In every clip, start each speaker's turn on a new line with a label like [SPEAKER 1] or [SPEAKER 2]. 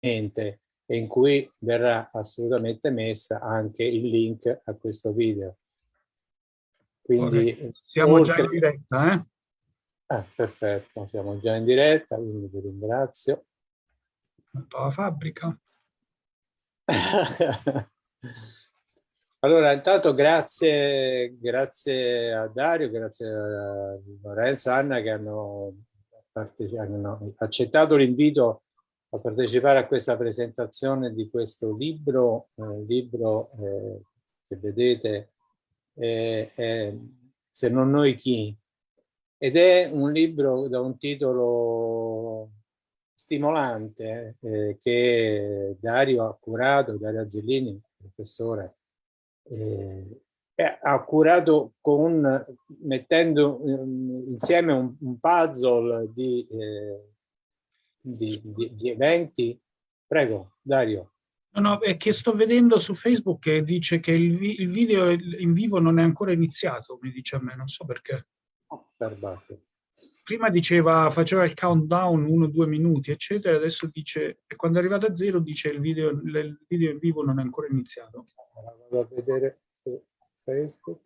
[SPEAKER 1] e in cui verrà assolutamente messa anche il link a questo video.
[SPEAKER 2] Quindi, siamo oltre... già in diretta, eh?
[SPEAKER 1] Ah, perfetto, siamo già in diretta, quindi vi ringrazio.
[SPEAKER 2] La fabbrica.
[SPEAKER 1] allora, intanto grazie, grazie a Dario, grazie a Lorenzo, Anna che hanno, hanno accettato l'invito a partecipare a questa presentazione di questo libro, eh, libro eh, che vedete, eh, Se non noi chi? Ed è un libro da un titolo stimolante eh, che Dario ha curato, Dario Azzellini, professore, eh, ha curato con, mettendo um, insieme un, un, puzzle di, eh, di, di, di, eventi. Prego, Dario.
[SPEAKER 2] No, no, è che sto vedendo su Facebook che dice che il, vi il video in vivo non è ancora iniziato, mi dice a me, non so perché.
[SPEAKER 1] Oh, perbato
[SPEAKER 2] prima diceva, faceva il countdown uno, due minuti, eccetera, adesso dice, e quando è arrivato a zero dice il video, il video in vivo non è ancora iniziato.
[SPEAKER 1] Vado a vedere su Facebook.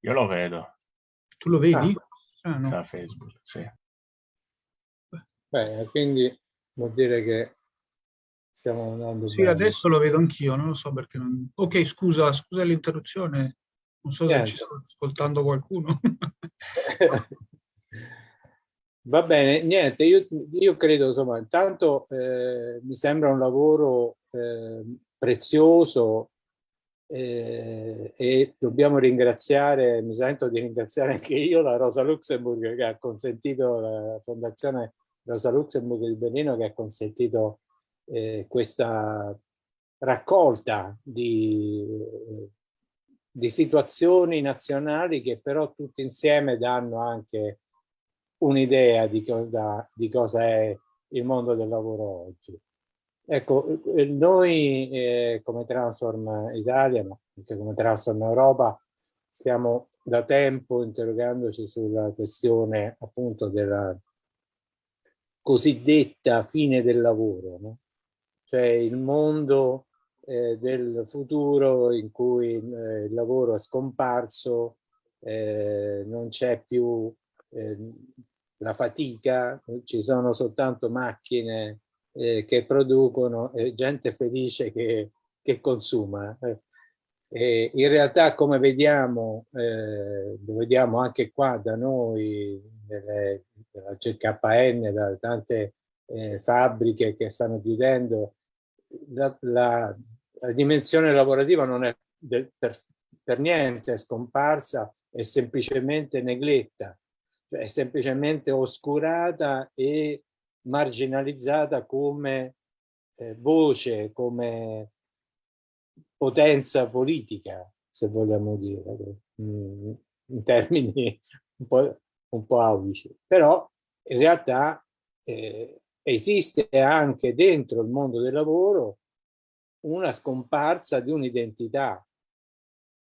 [SPEAKER 3] Io lo vedo.
[SPEAKER 2] Tu lo vedi?
[SPEAKER 3] Ah, ah no. Da Facebook, sì.
[SPEAKER 1] Beh, quindi vuol dire che stiamo andando
[SPEAKER 2] Sì, bene. adesso lo vedo anch'io, non lo so perché non... Ok, scusa, scusa l'interruzione, non so Niente. se ci sto ascoltando qualcuno.
[SPEAKER 1] Va bene, niente, io, io credo, insomma, intanto eh, mi sembra un lavoro eh, prezioso eh, e dobbiamo ringraziare, mi sento di ringraziare anche io la Rosa Luxemburg che ha consentito, la Fondazione Rosa Luxemburg di Berlino che ha consentito eh, questa raccolta di, di situazioni nazionali che però tutti insieme danno anche un'idea di, di cosa è il mondo del lavoro oggi. Ecco, eh, noi eh, come Transform Italia, ma anche come Transform Europa, stiamo da tempo interrogandoci sulla questione appunto della cosiddetta fine del lavoro, no? cioè il mondo eh, del futuro in cui eh, il lavoro è scomparso, eh, non c'è più ehm, la fatica, ci sono soltanto macchine eh, che producono e gente felice che, che consuma. E in realtà come vediamo, eh, lo vediamo anche qua da noi, nelle, nella CKN, da tante eh, fabbriche che stanno chiudendo, la, la, la dimensione lavorativa non è del, per, per, niente scomparsa, è semplicemente negletta, cioè è semplicemente oscurata e marginalizzata come eh, voce, come potenza politica, se vogliamo dire, in termini un po', un po aulici. Però in realtà eh, esiste anche dentro il mondo del lavoro una scomparsa di un'identità.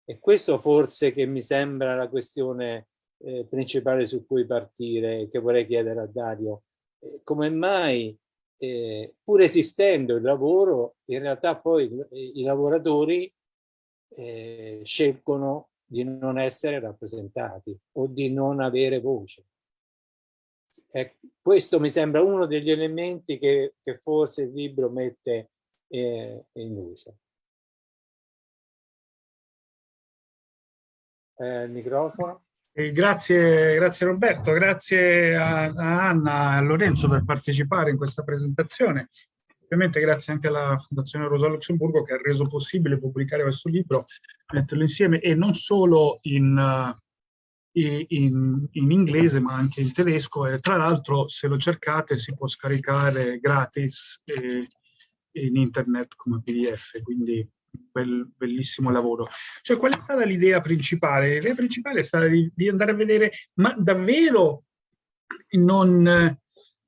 [SPEAKER 1] E questo forse che mi sembra la questione eh, principale su cui partire, che vorrei chiedere a Dario. Eh, come mai, eh, pur esistendo il lavoro, in realtà poi i lavoratori eh, scelgono di non essere rappresentati o di non avere voce. Eh, questo mi sembra uno degli elementi che, che forse il libro mette eh, in luce. Eh, microfono.
[SPEAKER 2] Eh, grazie, grazie Roberto, grazie a, a Anna e a Lorenzo per partecipare in questa presentazione. Ovviamente grazie anche alla Fondazione Rosa Luxemburgo che ha reso possibile pubblicare questo libro, metterlo insieme e non solo in, in, in, inglese ma anche in tedesco e tra l'altro se lo cercate si può scaricare gratis eh, in internet come pdf quindi bel, bellissimo lavoro cioè qual è stata l'idea principale? l'idea principale è stata di, di, andare a vedere ma davvero non,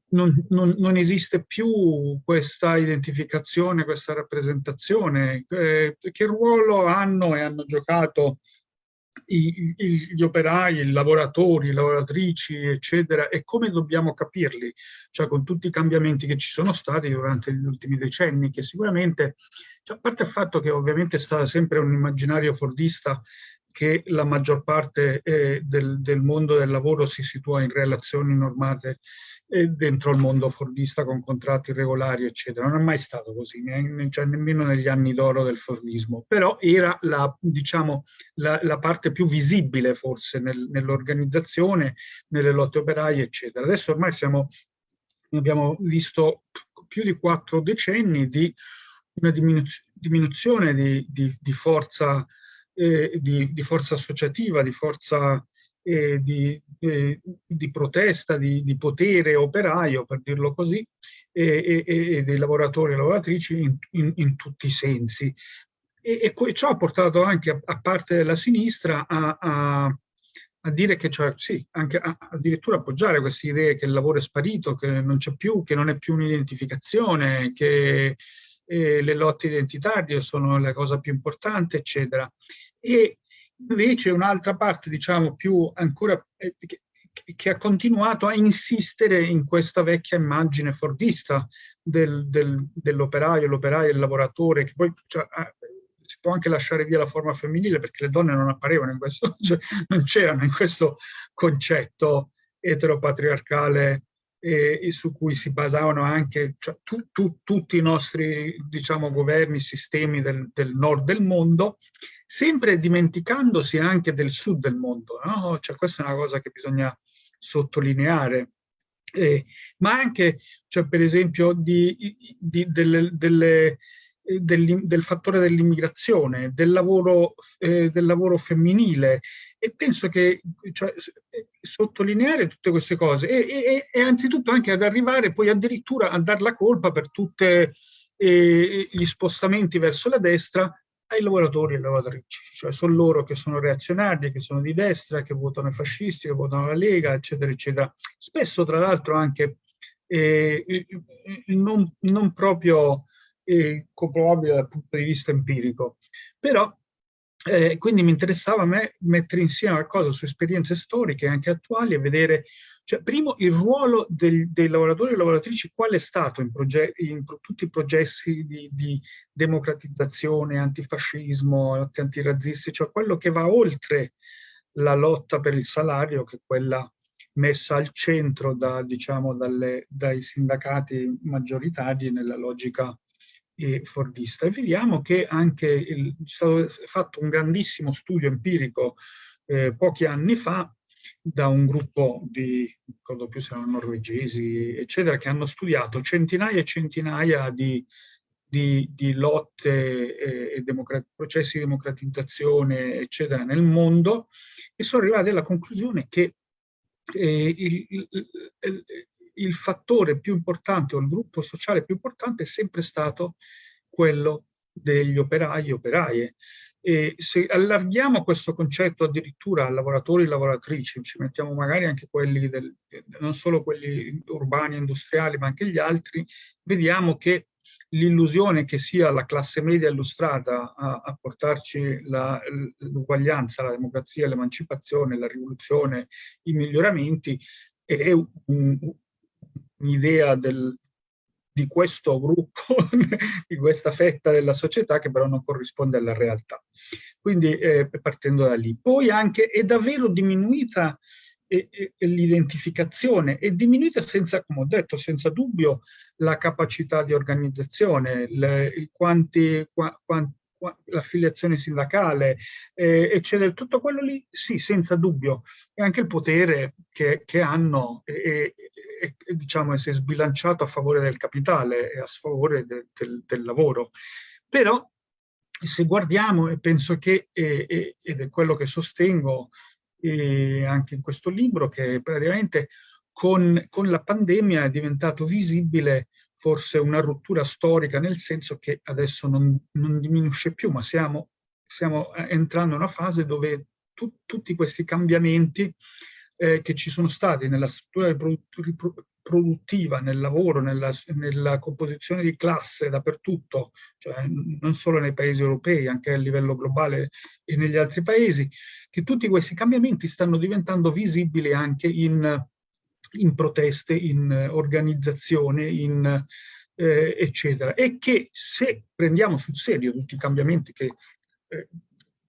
[SPEAKER 2] non, non, non esiste più questa identificazione questa rappresentazione eh, che ruolo hanno e hanno giocato i, gli operai, i lavoratori, le lavoratrici, eccetera, e come dobbiamo capirli, cioè con tutti i cambiamenti che ci sono stati durante gli ultimi decenni, che sicuramente, cioè, a parte il fatto che ovviamente è stato sempre un immaginario fordista che la maggior parte eh, del, del, mondo del lavoro si situa in relazioni normate dentro il mondo fordista con contratti regolari, eccetera. Non è mai stato così, ne, cioè nemmeno negli anni d'oro del fordismo, però era la, diciamo, la, la parte più visibile forse nel, nell'organizzazione, nelle lotte operaie, eccetera. Adesso ormai siamo, abbiamo visto più di quattro decenni di una diminuz diminuzione di, di, di forza eh, di, di, forza associativa, di forza eh, di, eh, di, protesta, di, di, potere operaio, per dirlo così, e, e, e dei lavoratori e lavoratrici in, in, in tutti i sensi. E, e, ciò ha portato anche, a, a parte della sinistra, a, a, a dire che, cioè, sì, anche addirittura appoggiare queste idee che il lavoro è sparito, che non c'è più, che non è più un'identificazione, che eh, le lotte identitarie sono la cosa più importante, eccetera e invece un'altra parte, diciamo, più ancora eh, che, che, ha continuato a insistere in questa vecchia immagine fordista del, del, dell'operaio, l'operaio e il lavoratore, che poi cioè, si può anche lasciare via la forma femminile perché le donne non apparivano in questo, cioè, non c'erano in questo concetto eteropatriarcale e, e, su cui si basavano anche cioè, tu, tu, tutti i nostri diciamo, governi, sistemi del, del nord del mondo, sempre dimenticandosi anche del sud del mondo. No? Cioè, questa è una cosa che bisogna sottolineare. Eh, ma anche, cioè, per esempio, di, di, delle, delle, del, del, fattore dell'immigrazione, del, eh, del, lavoro femminile e penso che cioè, sottolineare tutte queste cose e, e, e, anzitutto anche ad arrivare poi addirittura a dar la colpa per tutti eh, gli spostamenti verso la destra ai lavoratori e alle lavoratrici, cioè sono loro che sono reazionari, che sono di destra, che votano i fascisti, che votano la Lega, eccetera, eccetera. Spesso, tra l'altro, anche eh, non, non, proprio eh, dal punto di vista empirico. Però eh, quindi mi interessava a me mettere insieme qualcosa su esperienze storiche anche attuali e vedere, cioè, primo, il ruolo del, dei lavoratori e lavoratrici, qual è stato in, in tutti i processi di, di, democratizzazione, antifascismo, antirazzisti, cioè quello che va oltre la lotta per il salario, che è quella messa al centro da, diciamo, dalle, dai sindacati maggioritari nella logica e fordista. E vediamo che anche il, è stato fatto un grandissimo studio empirico eh, pochi anni fa da un gruppo di, ricordo più se erano norvegesi, eccetera, che hanno studiato centinaia e centinaia di, di, di lotte eh, e processi di democratizzazione, eccetera, nel mondo e sono arrivati alla conclusione che eh, il, il, il, fattore più importante o il gruppo sociale più importante è sempre stato quello degli operai e operaie. E se allarghiamo questo concetto addirittura a lavoratori e lavoratrici, ci mettiamo magari anche quelli, del, non solo quelli urbani e industriali, ma anche gli altri, vediamo che l'illusione che sia la classe media illustrata a, a portarci l'uguaglianza, la, la democrazia, l'emancipazione, la rivoluzione, i miglioramenti, è un, un'idea di questo gruppo, di questa fetta della società che però non corrisponde alla realtà. Quindi eh, partendo da lì. Poi anche è davvero diminuita l'identificazione è diminuita senza, come ho detto, senza dubbio la capacità di organizzazione, le, quanti, qua, quanti l'affiliazione sindacale, eh, eccetera, tutto quello lì, sì, senza dubbio, e anche il potere che, che hanno e, e, e, diciamo, si è sbilanciato a favore del capitale e a sfavore de, del, del, lavoro. Però se guardiamo, e penso che, e, ed è quello che sostengo anche in questo libro, che praticamente con, con la pandemia è diventato visibile forse una rottura storica nel senso che adesso non, non diminuisce più, ma siamo, stiamo entrando in una fase dove tu, tutti questi cambiamenti eh, che ci sono stati nella struttura produttiva, nel lavoro, nella, nella, composizione di classe dappertutto, cioè non solo nei paesi europei, anche a livello globale e negli altri paesi, che tutti questi cambiamenti stanno diventando visibili anche in, in proteste, in organizzazione, in, eh, eccetera. E che se prendiamo sul serio tutti i cambiamenti che eh,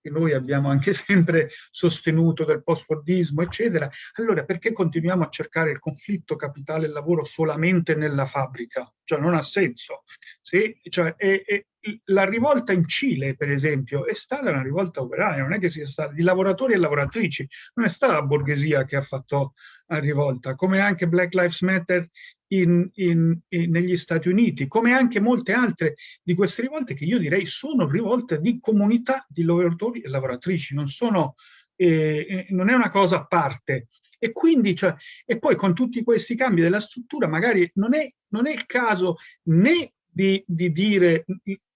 [SPEAKER 2] che noi abbiamo anche sempre sostenuto del post-fordismo, eccetera, allora perché continuiamo a cercare il conflitto capitale e lavoro solamente nella fabbrica? Cioè non ha senso. Sì? Cioè, è, è, la rivolta in Cile, per esempio, è stata una rivolta operaia, non è che sia stata di lavoratori e lavoratrici, non è stata la borghesia che ha fatto la rivolta, come anche Black Lives Matter in, in, in, negli Stati Uniti, come anche molte altre di queste rivolte che io direi sono rivolte di comunità di lavoratori e lavoratrici, non, sono, eh, eh, non è una cosa a parte. E quindi, cioè, e poi con tutti questi cambi della struttura, magari non è, non è il caso né di, di dire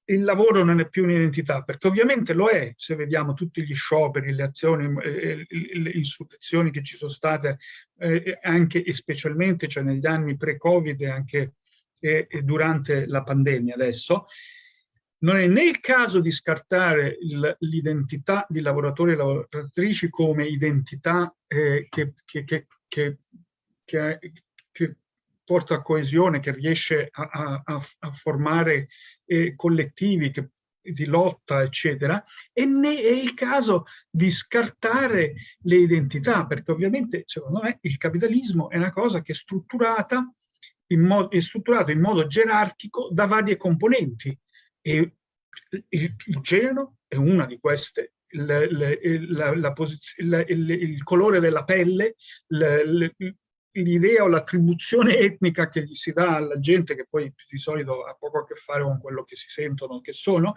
[SPEAKER 2] il lavoro non è più un'identità, perché ovviamente lo è, se vediamo tutti gli scioperi, le azioni, eh, le insurrezioni che ci sono state eh, anche e specialmente cioè negli anni pre-Covid e anche durante la pandemia adesso, non è né il caso di scartare l'identità di lavoratori e lavoratrici come identità eh, che, che, che, che, porta coesione, che riesce a, a, a formare eh, collettivi che, di lotta, eccetera, e né è il caso di scartare le identità, perché ovviamente, secondo me, il capitalismo è una cosa che è strutturata in modo, è strutturato in modo gerarchico da varie componenti e il, il genere è una di queste, la, la, la, il, colore della pelle, l'idea o l'attribuzione etnica che gli si dà alla gente, che poi di solito ha poco a che fare con quello che si sentono, che sono,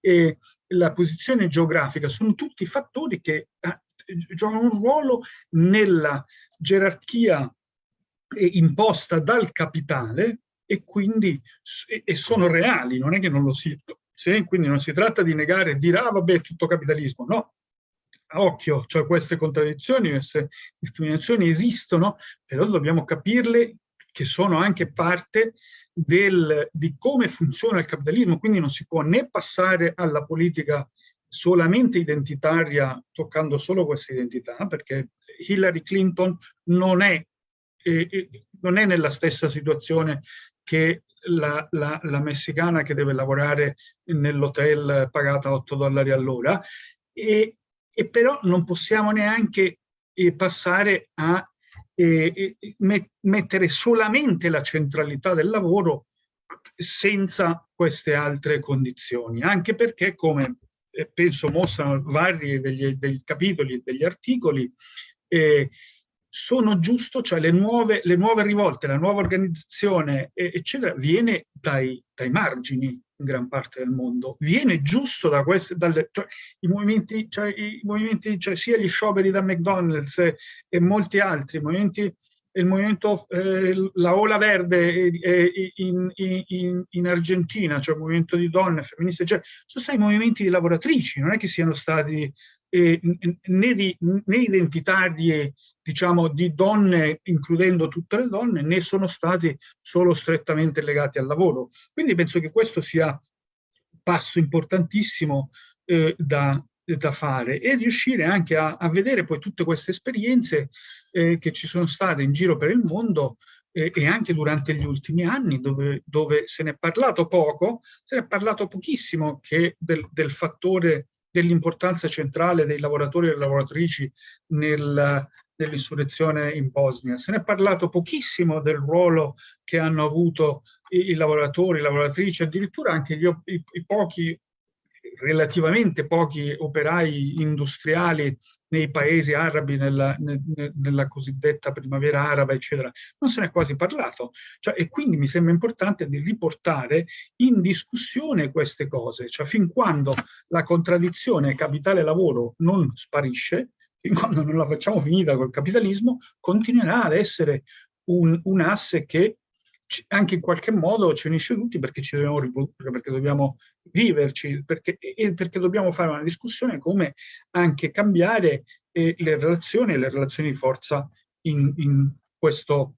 [SPEAKER 2] e la posizione geografica, sono tutti fattori che eh, giocano un ruolo nella gerarchia eh, imposta dal capitale e quindi e sono reali, non è che non lo siano. Quindi non si tratta di negare e dire ah vabbè è tutto capitalismo, no, occhio, cioè queste contraddizioni, queste discriminazioni esistono, però dobbiamo capirle che sono anche parte del, di come funziona il capitalismo, quindi non si può né passare alla politica solamente identitaria, toccando solo questa identità, perché Hillary Clinton non è, eh, non è nella stessa situazione che la, la, la, messicana che deve lavorare nell'hotel pagata 8 dollari all'ora e, e però non possiamo neanche eh, passare a eh, eh met mettere solamente la centralità del lavoro senza queste altre condizioni, anche perché come eh, penso mostrano vari degli, degli capitoli e degli articoli, eh, sono giusto, cioè le nuove, le nuove rivolte, la nuova organizzazione, eccetera, viene dai, dai margini in gran parte del mondo, viene giusto da queste, dalle, cioè, i movimenti, cioè, i movimenti cioè, sia gli scioperi da McDonald's e, e molti altri, movimenti, il movimento, eh, la Ola Verde eh, in, in, in, Argentina, cioè il movimento di donne, femministe, cioè, sono stati movimenti di lavoratrici, non è che siano stati eh, né, di, né identitari diciamo, di donne, includendo tutte le donne, né sono stati solo strettamente legati al lavoro. Quindi penso che questo sia un passo importantissimo eh, da, da, fare e riuscire anche a, a, vedere poi tutte queste esperienze eh, che ci sono state in giro per il mondo eh, e anche durante gli ultimi anni dove, dove, se ne è parlato poco, se ne è parlato pochissimo che del, del fattore dell'importanza centrale dei lavoratori e delle lavoratrici nel, dell'insurrezione in Bosnia. Se ne è parlato pochissimo del ruolo che hanno avuto i, i lavoratori, le lavoratrici, addirittura anche gli, i, i pochi, relativamente pochi operai industriali nei paesi arabi, nella, nella, cosiddetta primavera araba, eccetera. Non se ne è quasi parlato. Cioè, e quindi mi sembra importante di riportare in discussione queste cose. Cioè, fin quando la contraddizione capitale-lavoro non sparisce, fin quando non la facciamo finita col capitalismo, continuerà ad essere un, un asse che anche in qualche modo ci unisce tutti perché ci dobbiamo riprodurre, perché dobbiamo viverci, perché, e perché dobbiamo fare una discussione come anche cambiare e le relazioni e le relazioni di forza in, in questo,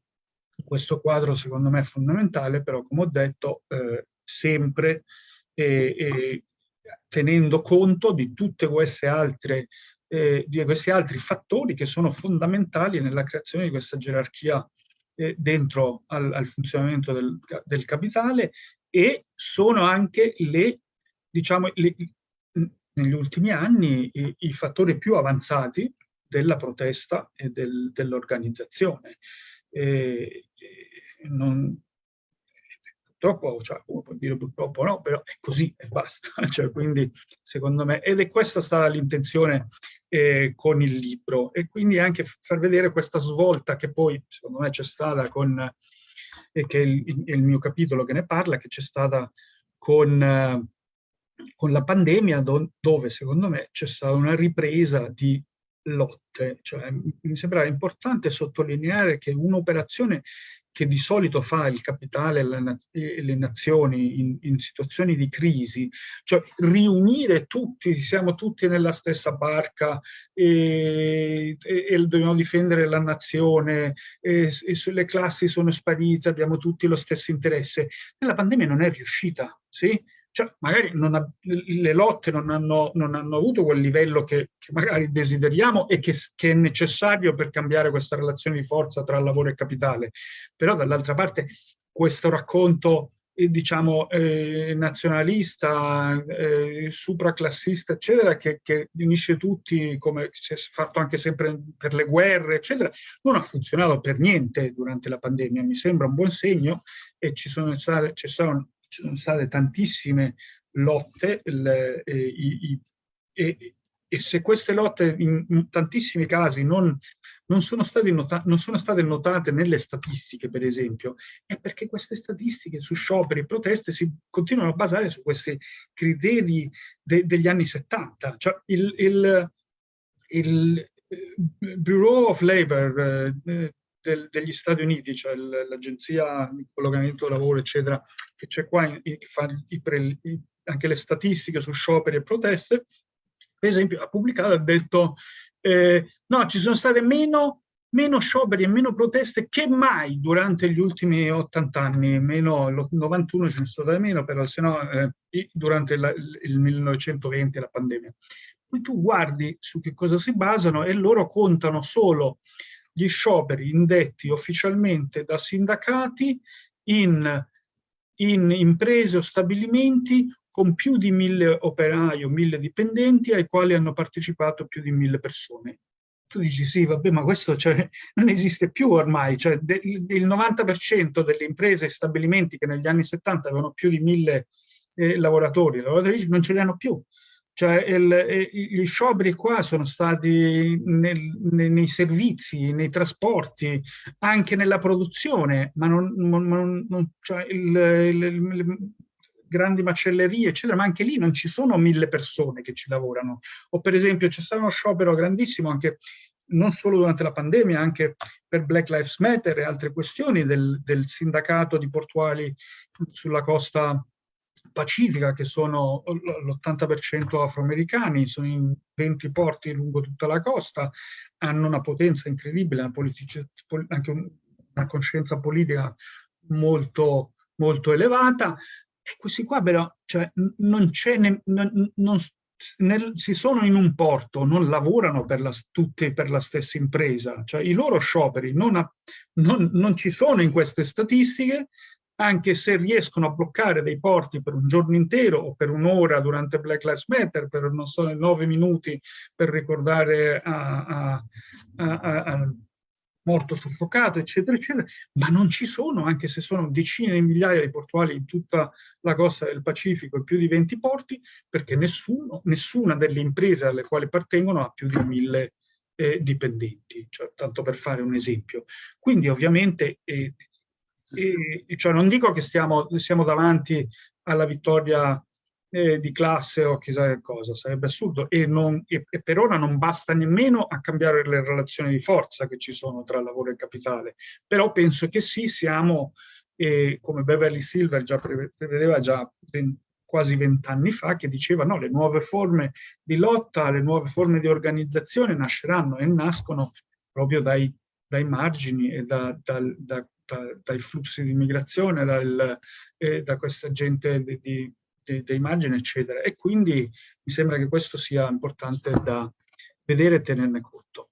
[SPEAKER 2] questo, quadro secondo me è fondamentale, però come ho detto eh, sempre eh, tenendo conto di tutte queste altre eh, di questi altri fattori che sono fondamentali nella creazione di questa gerarchia eh, dentro al, al funzionamento del, del, capitale e sono anche le, diciamo, le, negli ultimi anni i, i, fattori più avanzati della protesta e del, dell'organizzazione. Purtroppo, cioè, uno può dire purtroppo no, però è così e basta. Cioè, quindi, secondo me, ed è questa stata l'intenzione eh, con il libro e quindi anche far vedere questa svolta che poi, secondo me, c'è stata con, eh, che è il, il, mio capitolo che ne parla, che c'è stata con, eh, con la pandemia, do, dove, secondo me, c'è stata una ripresa di lotte. Cioè, mi sembra importante sottolineare che un'operazione che di solito fa il capitale e le nazioni in, in, situazioni di crisi, cioè riunire tutti, siamo tutti nella stessa barca e, e, e dobbiamo difendere la nazione, e, le classi sono sparite, abbiamo tutti lo stesso interesse. Nella pandemia non è riuscita, sì? Cioè, magari ha, le lotte non hanno, non hanno, avuto quel livello che, che magari desideriamo e che, che, è necessario per cambiare questa relazione di forza tra lavoro e capitale. Però dall'altra parte questo racconto eh, diciamo eh, nazionalista, eh, supraclassista, eccetera, che, che unisce tutti, come si è fatto anche sempre per le guerre, eccetera, non ha funzionato per niente durante la pandemia. Mi sembra un buon segno e ci sono state, ci sono ci sono state tantissime lotte le, eh, i, e, e, se queste lotte in, in tantissimi casi non, non, sono nota, non, sono state notate nelle statistiche, per esempio, è perché queste statistiche su scioperi e proteste si continuano a basare su questi criteri de, degli anni 70. Cioè il, il, il eh, Bureau of Labor eh, del, degli Stati Uniti, cioè l'agenzia di collocamento lavoro, eccetera, che c'è qua, che fa i pre, i, anche le statistiche su scioperi e proteste, per esempio ha pubblicato, ha detto eh, no, ci sono state meno, meno, scioperi e meno proteste che mai durante gli ultimi 80 anni, meno il 91 ce ne sono state meno, però se no eh, durante la, il 1920 la pandemia. Poi tu guardi su che cosa si basano e loro contano solo gli scioperi indetti ufficialmente da sindacati in, in imprese o stabilimenti con più di mille operai o mille dipendenti ai quali hanno partecipato più di mille persone. Tu dici sì, vabbè, ma questo cioè, non esiste più ormai, cioè, de, il 90% delle imprese e stabilimenti che negli anni 70 avevano più di mille eh, lavoratori lavoratrici non ce li hanno più. Cioè il, gli scioperi qua sono stati nel, nei, servizi, nei trasporti, anche nella produzione, ma non, non, non cioè il, il, le grandi macellerie, eccetera, ma anche lì non ci sono mille persone che ci lavorano. O per esempio c'è stato uno sciopero grandissimo anche non solo durante la pandemia, anche per Black Lives Matter e altre questioni del, del sindacato di portuali sulla costa Pacifica, che sono l'80% afroamericani, sono in 20 porti lungo tutta la costa, hanno una potenza incredibile, una anche una coscienza politica molto, molto elevata. E questi qua però cioè, non c'è, nel, si sono in un porto, non lavorano per la, tutti per la stessa impresa, cioè i loro scioperi non, ha, non, non ci sono in queste statistiche, anche se riescono a bloccare dei porti per un giorno intero o per un'ora durante Black Lives Matter, per non so, nove minuti per ricordare a, a, a, a morto soffocato, eccetera, eccetera, ma non ci sono, anche se sono decine di migliaia di portuali in tutta la costa del Pacifico e più di 20 porti, perché nessuno, nessuna delle imprese alle quali appartengono ha più di mille eh, dipendenti, cioè, tanto per fare un esempio. Quindi ovviamente eh, e, cioè non dico che stiamo, siamo davanti alla vittoria eh, di classe o chissà che cosa, sarebbe assurdo. E, non, e, e, per ora non basta nemmeno a cambiare le relazioni di forza che ci sono tra lavoro e capitale, però penso che sì, siamo, eh, come Beverly Silver già prevedeva già quasi vent'anni fa che diceva no, le nuove forme di lotta, le nuove forme di organizzazione nasceranno e nascono proprio dai, dai margini e da, da, da, dai flussi di immigrazione, dal, eh, da questa gente di, di, di, dei margini, eccetera. E quindi mi sembra che questo sia importante da vedere e tenerne conto.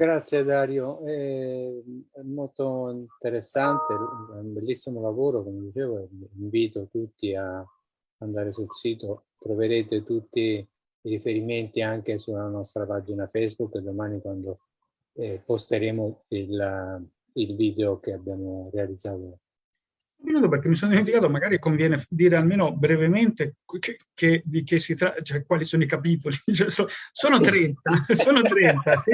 [SPEAKER 1] Grazie Dario, è molto interessante, è un bellissimo lavoro, come dicevo, invito tutti a andare sul sito, troverete tutti i riferimenti anche sulla nostra pagina Facebook domani quando eh, posteremo il, il video che abbiamo realizzato. Un
[SPEAKER 2] minuto perché mi sono dimenticato, magari conviene dire almeno brevemente che, che, di che si tratta, cioè quali sono i capitoli. Cioè, so, sono 30, sono 30, sì?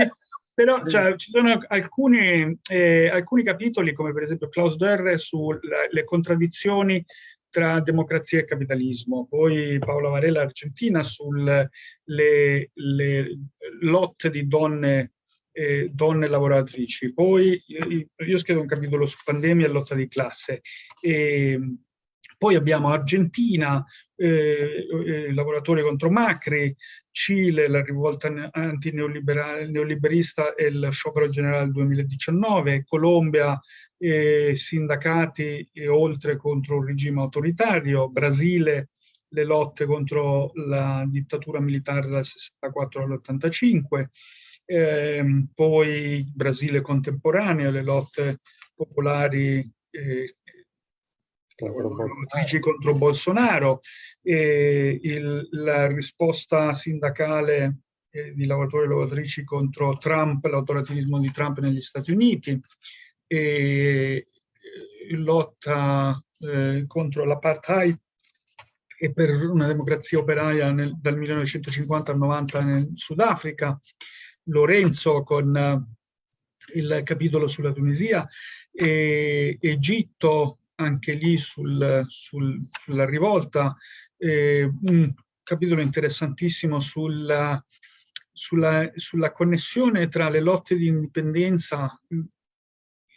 [SPEAKER 2] Però cioè, ci sono alcuni, eh, alcuni, capitoli, come per esempio Klaus Dörre, sulle contraddizioni tra democrazia e capitalismo, poi Paola Varela Argentina sulle le, le lotte di donne, eh, donne lavoratrici, poi io, io scrivo un capitolo su pandemia e lotta di classe. E, poi abbiamo Argentina, eh, eh, lavoratori contro Macri, Cile, la rivolta antineoliberista e il sciopero generale 2019, Colombia, eh, sindacati e oltre contro un regime autoritario, Brasile, le lotte contro la dittatura militare dal 64 all'85, eh, poi Brasile contemporaneo, le lotte popolari eh, contro Bolsonaro, contro Bolsonaro. E il, la risposta sindacale eh, di lavoratori e lavoratrici contro Trump, l'autorativismo di Trump negli Stati Uniti, e eh, lotta eh, contro l'apartheid e per una democrazia operaia nel, dal 1950 al 90 nel Sudafrica, Lorenzo con uh, il capitolo sulla Tunisia, e Egitto anche lì sul, sul, sulla rivolta, eh, un capitolo interessantissimo sulla, sulla, sulla, connessione tra le lotte di indipendenza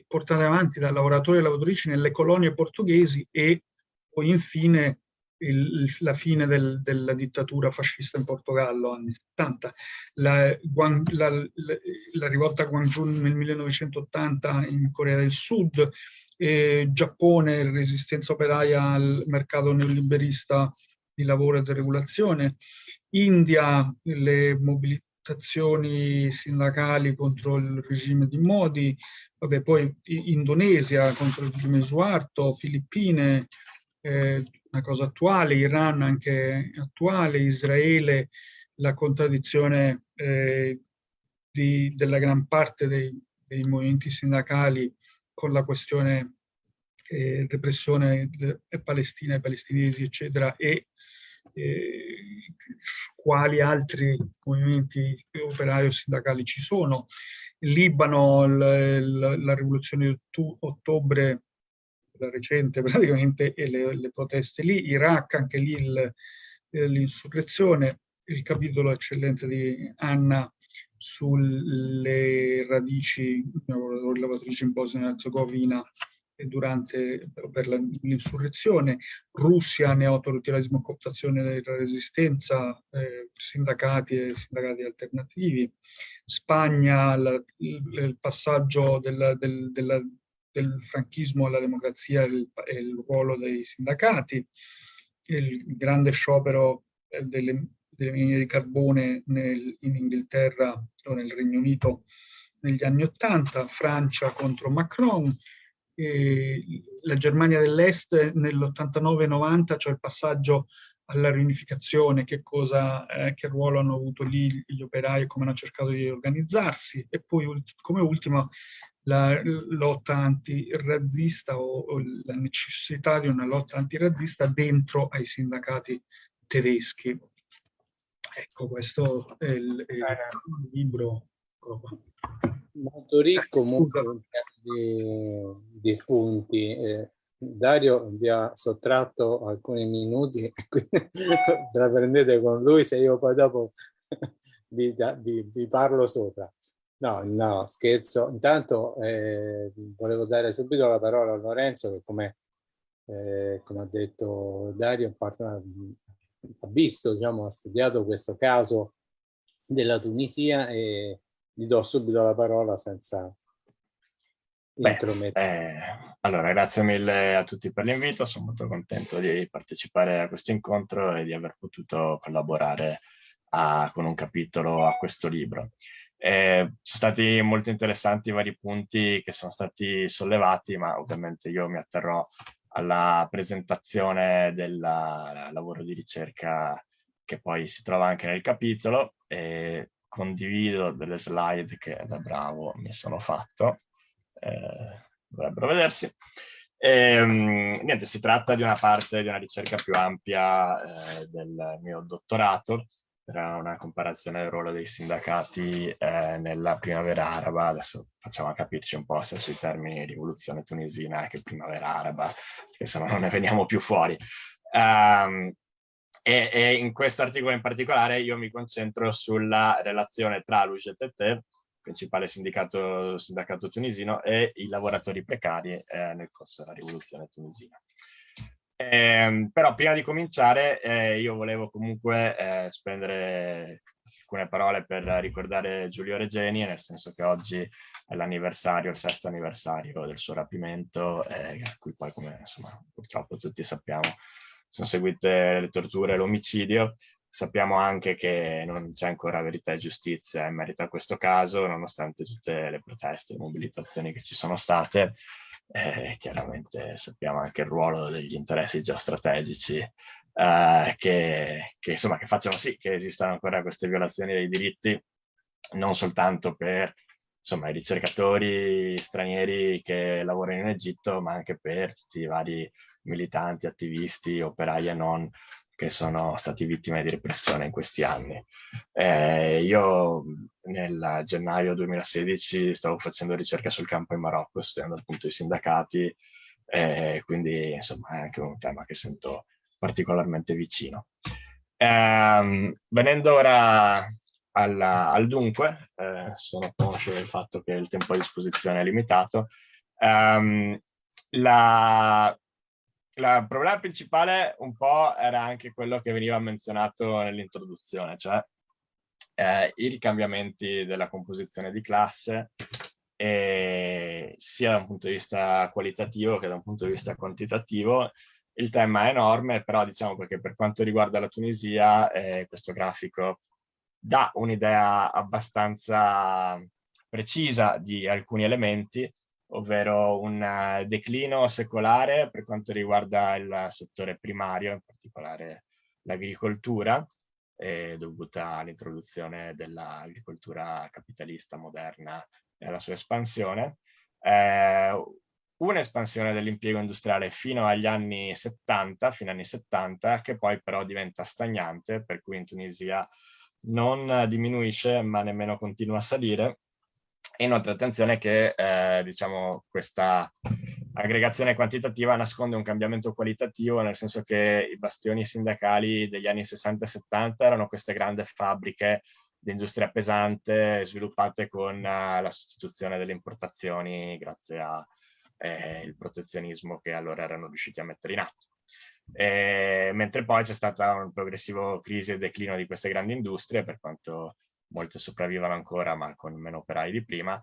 [SPEAKER 2] portate avanti da lavoratori e lavoratrici nelle colonie portoghesi e poi infine il, la fine del, della dittatura fascista in Portogallo, anni 70. La, la, la, rivolta Guangzhou nel 1980 in Corea del Sud, eh, Giappone, resistenza operaia al mercato neoliberista di lavoro e deregolazione, India, le mobilitazioni sindacali contro il regime di Modi, vabbè, poi Indonesia contro il regime di Suarto, Filippine, eh, una cosa attuale, Iran anche attuale, Israele, la contraddizione eh, di, della gran parte dei, dei movimenti sindacali con la questione eh, repressione palestina e palestinesi, eccetera, e eh, quali altri movimenti operai o sindacali ci sono. Libano, la, la rivoluzione di ottobre, la recente praticamente, e le, le proteste lì, Iraq, anche lì l'insurrezione, il capitolo eccellente di Anna sulle radici lavoratrici in Bosnia e Herzegovina durante per l'insurrezione, Russia, neoautoritarismo, cooptazione della resistenza, eh, sindacati e sindacati alternativi, Spagna, la, il, il, passaggio del, del, della, del, franchismo alla democrazia il, il, ruolo dei sindacati, il grande sciopero eh, delle delle mine di carbone nel, in Inghilterra o nel Regno Unito negli anni Ottanta, Francia contro Macron, la Germania dell'Est nell'89-90, cioè il passaggio alla riunificazione, che, cosa, eh, che ruolo hanno avuto lì gli operai e come hanno cercato di organizzarsi, e poi come ultimo la lotta antirazzista o, o la necessità di una lotta antirazzista dentro ai sindacati tedeschi. Ecco, questo è il, è il libro.
[SPEAKER 1] Molto ricco, molto di, di spunti. Eh, Dario vi ha sottratto alcuni minuti, quindi la prendete con lui se io poi dopo vi, vi, vi parlo sopra. No, no, scherzo. Intanto eh, volevo dare subito la parola a Lorenzo che come eh, come ha detto Dario, ha visto, diciamo, ha studiato questo caso della Tunisia e gli do subito la parola senza
[SPEAKER 3] Beh, eh, allora, grazie mille a tutti per l'invito, sono molto contento di partecipare a questo incontro e di aver potuto collaborare a, con un capitolo a questo libro. Eh, sono stati molto interessanti i vari punti che sono stati sollevati, ma ovviamente io mi atterrò alla presentazione del lavoro di ricerca che poi si trova anche nel capitolo e condivido delle slide che da bravo mi sono fatto eh, dovrebbero vedersi. E, um, niente, si tratta di una parte di una ricerca più ampia eh, del mio dottorato, era una comparazione del ruolo dei sindacati eh, nella primavera araba, adesso facciamo capirci un po' se sui termini rivoluzione tunisina che primavera araba, che se no non ne veniamo più fuori. Um, e, e, in questo articolo in particolare io mi concentro sulla relazione tra l'UGTT principale sindacato, tunisino, e i lavoratori precari eh, nel corso della rivoluzione tunisina. Eh, però prima di cominciare eh, io volevo comunque eh, spendere alcune parole per ricordare Giulio Regeni, nel senso che oggi è l'anniversario, il sesto anniversario del suo rapimento, eh, a cui poi come insomma, purtroppo tutti sappiamo sono seguite le torture e l'omicidio, Sappiamo anche che non c'è ancora verità e giustizia in merito a questo caso, nonostante tutte le proteste e mobilitazioni che ci sono state. Eh, chiaramente sappiamo anche il ruolo degli interessi geostrategici eh, che, che, insomma, che facciano sì che esistano ancora queste violazioni dei diritti, non soltanto per insomma, i ricercatori stranieri che lavorano in Egitto, ma anche per i vari militanti, attivisti, operai e non che sono stati vittime di repressione in questi anni. Eh, io nel gennaio 2016 stavo facendo ricerca sul campo in Marocco, studiando appunto i sindacati, eh, quindi insomma è anche un tema che sento particolarmente vicino. Eh, venendo ora alla, al dunque, eh, sono conscio del fatto che il tempo a disposizione è limitato. Um, la, il problema principale un po' era anche quello che veniva menzionato nell'introduzione, cioè eh, i cambiamenti della composizione di classe e sia da un punto di vista qualitativo che da un punto di vista quantitativo. Il tema è enorme, però diciamo perché per quanto riguarda la Tunisia eh, questo grafico dà un'idea abbastanza precisa di alcuni elementi, ovvero un eh, declino secolare per quanto riguarda il settore primario, in particolare l'agricoltura, eh, dovuta all'introduzione dell'agricoltura capitalista moderna e alla sua espansione. Eh, un'espansione dell'impiego industriale fino agli anni 70, fino anni 70, che poi però diventa stagnante, per cui in Tunisia non diminuisce ma nemmeno continua a salire, e inoltre attenzione che eh, diciamo, questa aggregazione quantitativa nasconde un cambiamento qualitativo, nel senso che i bastioni sindacali degli anni 60 e 70 erano queste grandi fabbriche di industria pesante sviluppate con uh, la sostituzione delle importazioni grazie al eh, protezionismo che allora erano riusciti a mettere in atto. E, mentre poi c'è stata un progressivo crisi e declino di queste grandi industrie, per quanto molte sopravvivono ancora ma con meno operai di prima,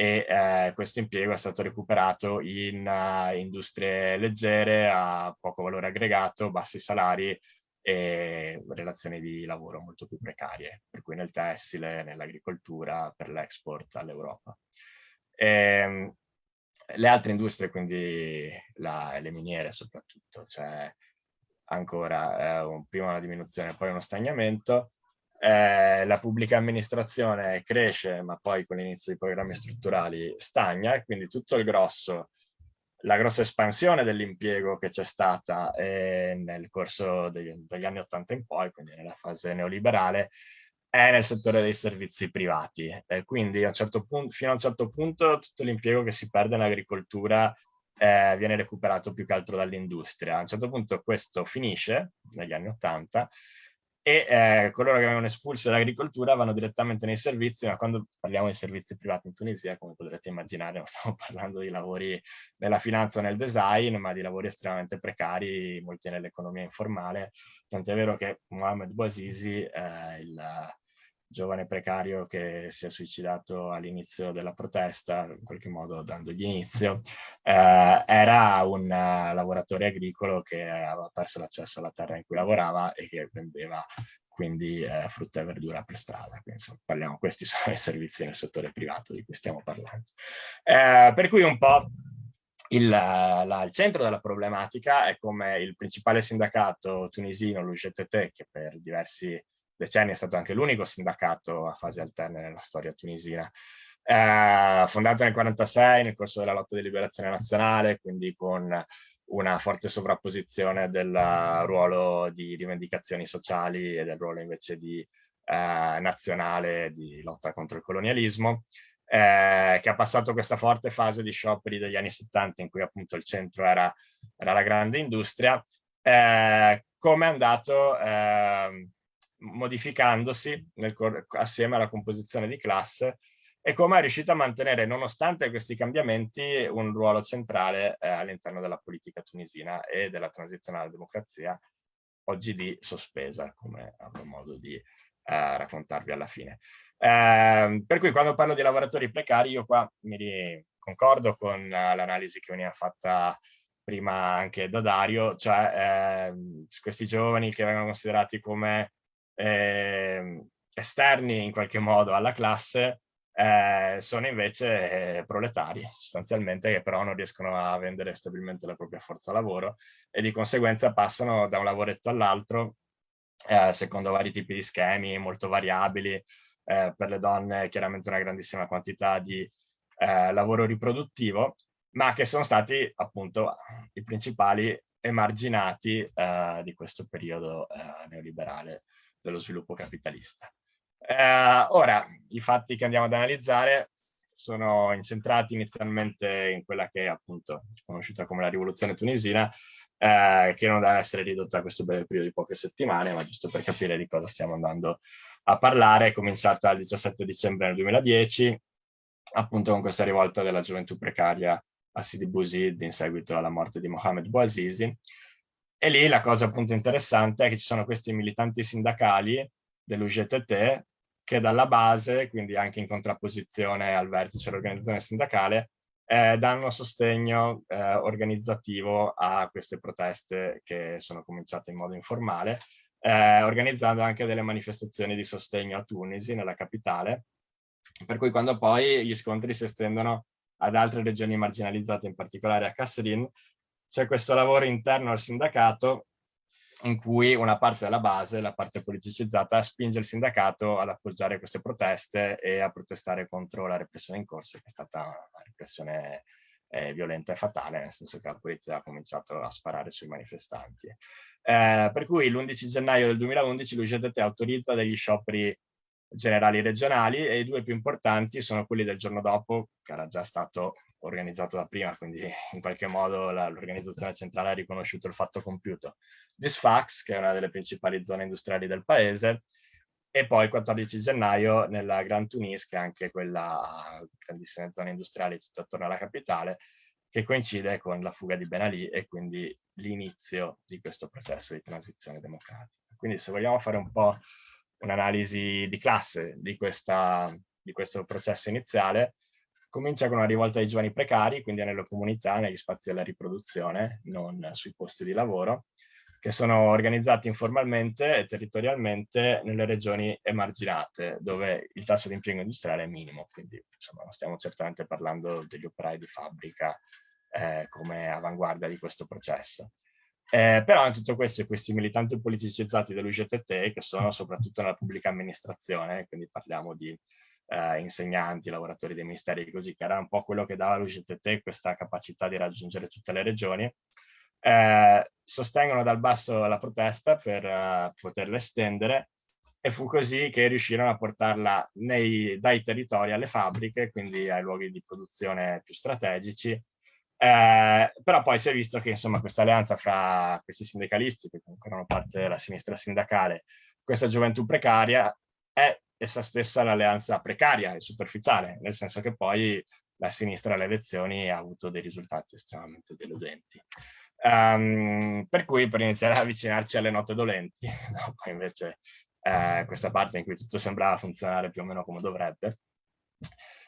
[SPEAKER 3] e eh, questo impiego è stato recuperato in uh, industrie leggere a poco valore aggregato, bassi salari e relazioni di lavoro molto più precarie, per cui nel tessile, nell'agricoltura, per l'export all'Europa. Ehm, le altre industrie, quindi la, le miniere soprattutto, c'è ancora eh, un, prima una diminuzione, poi uno stagnamento, eh, la pubblica amministrazione cresce, ma poi con l'inizio dei programmi strutturali stagna, e quindi tutto il grosso, la grossa espansione dell'impiego che c'è stata eh, nel corso degli, degli, anni 80 in poi, quindi nella fase neoliberale, è nel settore dei servizi privati. Eh, quindi a un certo punto, fino a un certo punto tutto l'impiego che si perde nell'agricoltura eh, viene recuperato più che altro dall'industria. A un certo punto questo finisce, negli anni 80, e eh, coloro che vengono espulsi dall'agricoltura vanno direttamente nei servizi, ma quando parliamo di servizi privati in Tunisia, come potrete immaginare, non stiamo parlando di lavori nella finanza o nel design, ma di lavori estremamente precari, molti nell'economia informale, tant'è vero che Mohamed Bouazizi, eh, il giovane precario che si è suicidato all'inizio della protesta, in qualche modo dandogli inizio, eh, era un uh, lavoratore agricolo che aveva perso l'accesso alla terra in cui lavorava e che vendeva quindi eh, frutta e verdura per strada. Quindi, insomma, parliamo, questi sono i servizi nel settore privato di cui stiamo parlando. Eh, per cui un po' il, la, il, centro della problematica è come il principale sindacato tunisino, l'UGTT, che per diversi decenni è stato anche l'unico sindacato a fasi alterne nella storia tunisina. Eh, fondato nel 1946 nel corso della lotta di liberazione nazionale, quindi con una forte sovrapposizione del ruolo di rivendicazioni sociali e del ruolo invece di eh, nazionale di lotta contro il colonialismo, eh, che ha passato questa forte fase di scioperi degli anni 70 in cui appunto il centro era, era la grande industria, eh, come è andato eh, modificandosi nel, assieme alla composizione di classe e come è riuscito a mantenere, nonostante questi cambiamenti, un ruolo centrale eh, all'interno della politica tunisina e della transizione alla democrazia, oggi di sospesa, come avrò modo di eh, raccontarvi alla fine. Eh, per cui quando parlo di lavoratori precari, io qua mi concordo con uh, l'analisi che veniva fatta prima anche da Dario, cioè ehm, questi giovani che vengono considerati come eh, esterni in qualche modo alla classe eh, sono invece eh, proletari sostanzialmente che però non riescono a vendere stabilmente la propria forza lavoro e di conseguenza passano da un lavoretto all'altro eh, secondo vari tipi di schemi molto variabili eh, per le donne chiaramente una grandissima quantità di eh, lavoro riproduttivo ma che sono stati appunto i principali emarginati eh, di questo periodo neoliberale dello sviluppo capitalista. Eh, ora, i fatti che andiamo ad analizzare sono incentrati inizialmente in quella che è appunto conosciuta come la rivoluzione tunisina, eh, che non deve essere ridotta a questo breve periodo di poche settimane, ma giusto per capire di cosa stiamo andando a parlare, è cominciata il 17 dicembre del 2010, appunto con questa rivolta della gioventù precaria a Sidi Bouzid in seguito alla morte di Mohamed Bouazizi, e lì la cosa appunto interessante è che ci sono questi militanti sindacali dell'UGTT che dalla base, quindi anche in contrapposizione al vertice dell'organizzazione sindacale, eh, danno sostegno eh, organizzativo a queste proteste che sono cominciate in modo informale, eh, organizzando anche delle manifestazioni di sostegno a Tunisi, nella capitale, per cui quando poi gli scontri si estendono ad altre regioni marginalizzate, in particolare a Kasserine, c'è questo lavoro interno al sindacato in cui una parte della base, la parte politicizzata, spinge il sindacato ad appoggiare queste proteste e a protestare contro la repressione in corso, che è stata una repressione eh, violenta e fatale, nel senso che la polizia ha cominciato a sparare sui manifestanti. Eh, per cui l'11 gennaio del 2011 l'UGTT autorizza degli scioperi generali regionali e i due più importanti sono quelli del giorno dopo, che era già stato organizzato da prima, quindi in qualche modo l'organizzazione centrale ha riconosciuto il fatto compiuto. di Sfax, che è una delle principali zone industriali del paese, e poi il 14 gennaio nella Grand Tunis, che è anche quella grandissima zona industriale tutto attorno alla capitale, che coincide con la fuga di Ben Ali e quindi l'inizio di questo processo di transizione democratica. Quindi se vogliamo fare un po' un'analisi di classe di, questa, di questo processo iniziale, Comincia con una rivolta dei giovani precari, quindi nelle comunità, negli spazi della riproduzione, non sui posti di lavoro, che sono organizzati informalmente e territorialmente nelle regioni emarginate, dove il tasso di impiego industriale è minimo, quindi insomma non stiamo certamente parlando degli operai di fabbrica eh, come avanguardia di questo processo. Eh, però in tutto questo questi militanti politicizzati dell'UGTT, che sono soprattutto nella pubblica amministrazione, quindi parliamo di eh, insegnanti, lavoratori dei ministeri, così, che era un po' quello che dava all'UGTT questa capacità di raggiungere tutte le regioni, eh, sostengono dal basso la protesta per uh, poterla estendere e fu così che riuscirono a portarla nei, dai territori alle fabbriche, quindi ai luoghi di produzione più strategici, eh, però poi si è visto che insomma questa alleanza fra questi sindacalisti, che comunque erano parte della sinistra sindacale, questa gioventù precaria è essa stessa l'alleanza precaria e superficiale, nel senso che poi la sinistra alle elezioni ha avuto dei risultati estremamente deludenti. Um, per cui per iniziare a avvicinarci alle note dolenti, no? poi invece eh, questa parte in cui tutto sembrava funzionare più o meno come dovrebbe,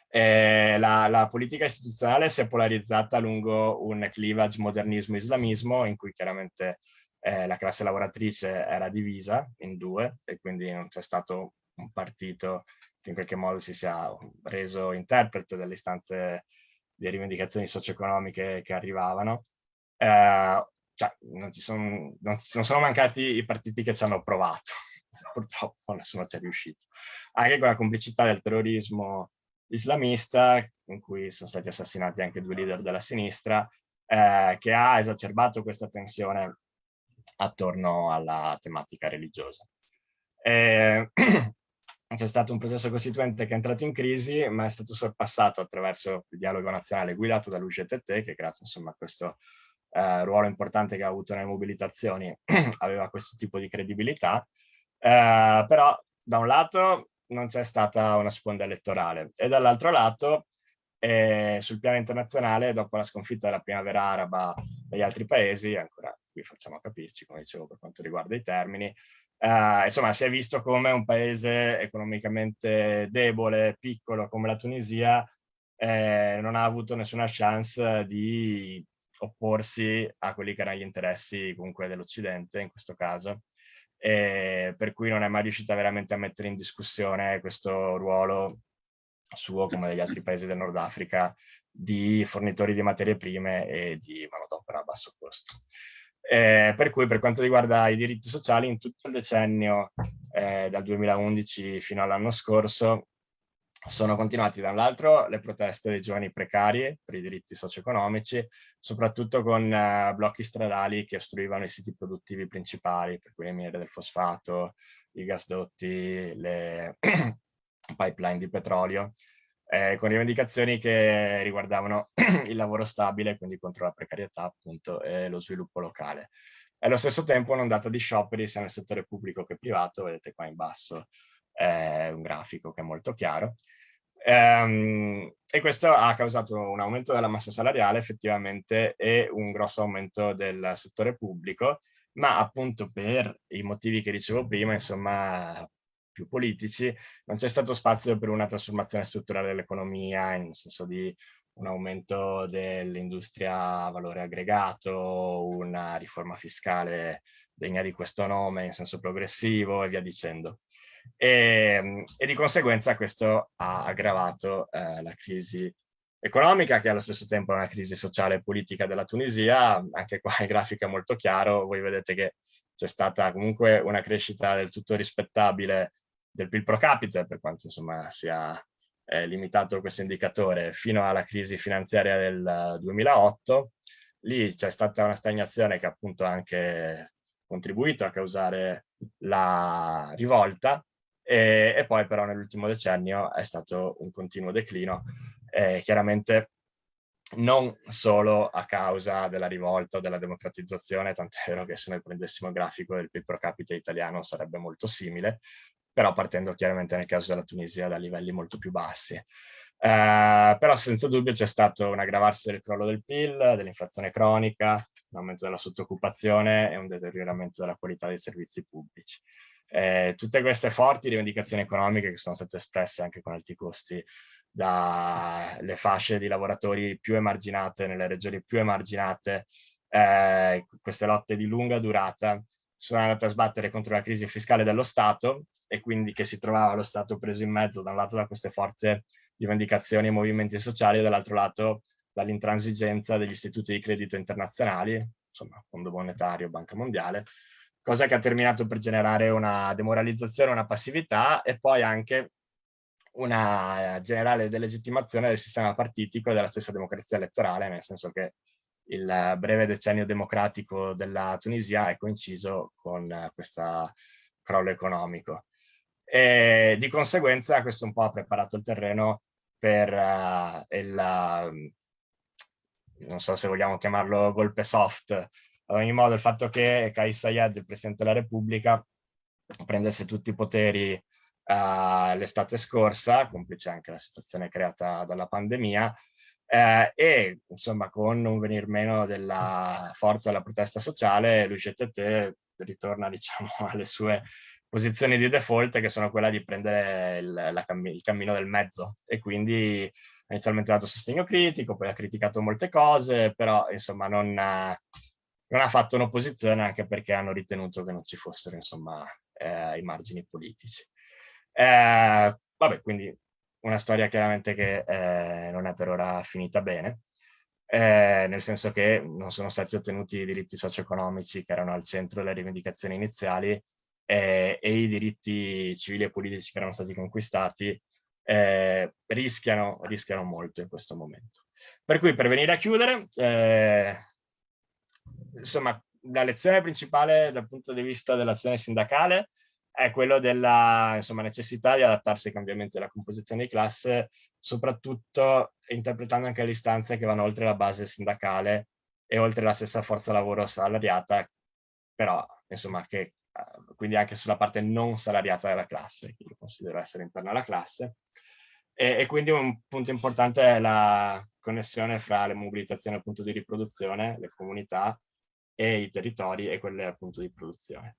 [SPEAKER 3] eh, la, la, politica istituzionale si è polarizzata lungo un clivage modernismo-islamismo in cui chiaramente eh, la classe lavoratrice era divisa in due e quindi non c'è stato un partito che in qualche modo si sia reso interprete delle istanze di rivendicazioni socio-economiche che arrivavano. Eh, cioè, non, ci sono, non, non sono mancati i partiti che ci hanno provato, purtroppo nessuno ci è riuscito. Anche con la complicità del terrorismo islamista, in cui sono stati assassinati anche due leader della sinistra, eh, che ha esacerbato questa tensione attorno alla tematica religiosa. Eh, c'è stato un processo costituente che è entrato in crisi, ma è stato sorpassato attraverso il dialogo nazionale guidato dall'UGTT, che grazie insomma, a questo eh, ruolo importante che ha avuto nelle mobilitazioni aveva questo tipo di credibilità. Eh, però da un lato non c'è stata una sponda elettorale e dall'altro lato eh, sul piano internazionale, dopo la sconfitta della primavera araba negli altri paesi, ancora qui facciamo capirci, come dicevo, per quanto riguarda i termini, eh, insomma, si è visto come un paese economicamente debole, piccolo come la Tunisia, eh, non ha avuto nessuna chance di opporsi a quelli che erano gli interessi comunque dell'Occidente in questo caso, e per cui non è mai riuscita veramente a mettere in discussione questo ruolo suo come degli altri paesi del Nord Africa di fornitori di materie prime e di manodopera a basso costo. Eh, per cui per quanto riguarda i diritti sociali, in tutto il decennio, eh, dal 2011 fino all'anno scorso, sono continuati da le proteste dei giovani precari per i diritti socio-economici, soprattutto con eh, blocchi stradali che ostruivano i siti produttivi principali, per cui le miniere del fosfato, i gasdotti, le pipeline di petrolio, eh, con rivendicazioni che riguardavano il lavoro stabile, quindi contro la precarietà appunto e lo sviluppo locale. Allo stesso tempo un'ondata di scioperi sia nel settore pubblico che privato, vedete qua in basso eh, un grafico che è molto chiaro, ehm, e questo ha causato un aumento della massa salariale effettivamente e un grosso aumento del settore pubblico, ma appunto per i motivi che dicevo prima, insomma, più politici, non c'è stato spazio per una trasformazione strutturale dell'economia, nel senso di un aumento dell'industria a valore aggregato, una riforma fiscale degna di questo nome in senso progressivo e via dicendo. E, e di conseguenza questo ha aggravato eh, la crisi economica, che allo stesso tempo è una crisi sociale e politica della Tunisia. Anche qua il grafico è molto chiaro, voi vedete che c'è stata comunque una crescita del tutto rispettabile del PIL pro capite, per quanto insomma sia eh, limitato questo indicatore, fino alla crisi finanziaria del 2008. Lì c'è stata una stagnazione che appunto ha anche contribuito a causare la rivolta e, e poi però nell'ultimo decennio è stato un continuo declino. Eh, chiaramente non solo a causa della rivolta o della democratizzazione, tant'è vero che se noi prendessimo il grafico del PIL pro capite italiano sarebbe molto simile, però partendo chiaramente nel caso della Tunisia da livelli molto più bassi. Eh, però senza dubbio c'è stato un aggravarsi del crollo del PIL, dell'inflazione cronica, un aumento della sottoccupazione e un deterioramento della qualità dei servizi pubblici. Eh, tutte queste forti rivendicazioni economiche che sono state espresse anche con alti costi dalle fasce di lavoratori più emarginate, nelle regioni più emarginate, eh, queste lotte di lunga durata sono andate a sbattere contro la crisi fiscale dello Stato e quindi che si trovava lo Stato preso in mezzo da un lato da queste forti rivendicazioni e movimenti sociali e dall'altro lato dall'intransigenza degli istituti di credito internazionali, insomma Fondo Monetario, Banca Mondiale, cosa che ha terminato per generare una demoralizzazione, una passività e poi anche una generale delegittimazione del sistema partitico e della stessa democrazia elettorale, nel senso che il breve decennio democratico della Tunisia è coinciso con questo crollo economico. E di conseguenza questo un po' ha preparato il terreno per uh, il, uh, non so se vogliamo chiamarlo golpe soft, ad ogni modo il fatto che Kais Sayed, il Presidente della Repubblica, prendesse tutti i poteri uh, l'estate scorsa, complice anche la situazione creata dalla pandemia, eh, e insomma con un venir meno della forza della protesta sociale, l'UGTT ritorna diciamo alle sue posizioni di default che sono quella di prendere il, la, il cammino del mezzo e quindi ha inizialmente dato sostegno critico, poi ha criticato molte cose, però insomma non, non ha fatto un'opposizione anche perché hanno ritenuto che non ci fossero insomma eh, i margini politici. Eh, vabbè, quindi una storia chiaramente che eh, non è per ora finita bene, eh, nel senso che non sono stati ottenuti i diritti socio-economici che erano al centro delle rivendicazioni iniziali eh, e i diritti civili e politici che erano stati conquistati eh, rischiano, rischiano molto in questo momento. Per cui per venire a chiudere, eh, insomma, la lezione principale dal punto di vista dell'azione sindacale è quello della insomma, necessità di adattarsi ai cambiamenti della composizione di classe, soprattutto interpretando anche le istanze che vanno oltre la base sindacale e oltre la stessa forza lavoro salariata, però insomma che eh, quindi anche sulla parte non salariata della classe, che io considero essere interna alla classe. E, e, quindi un punto importante è la connessione fra le mobilitazioni appunto di riproduzione, le comunità e i territori e quelle appunto di produzione.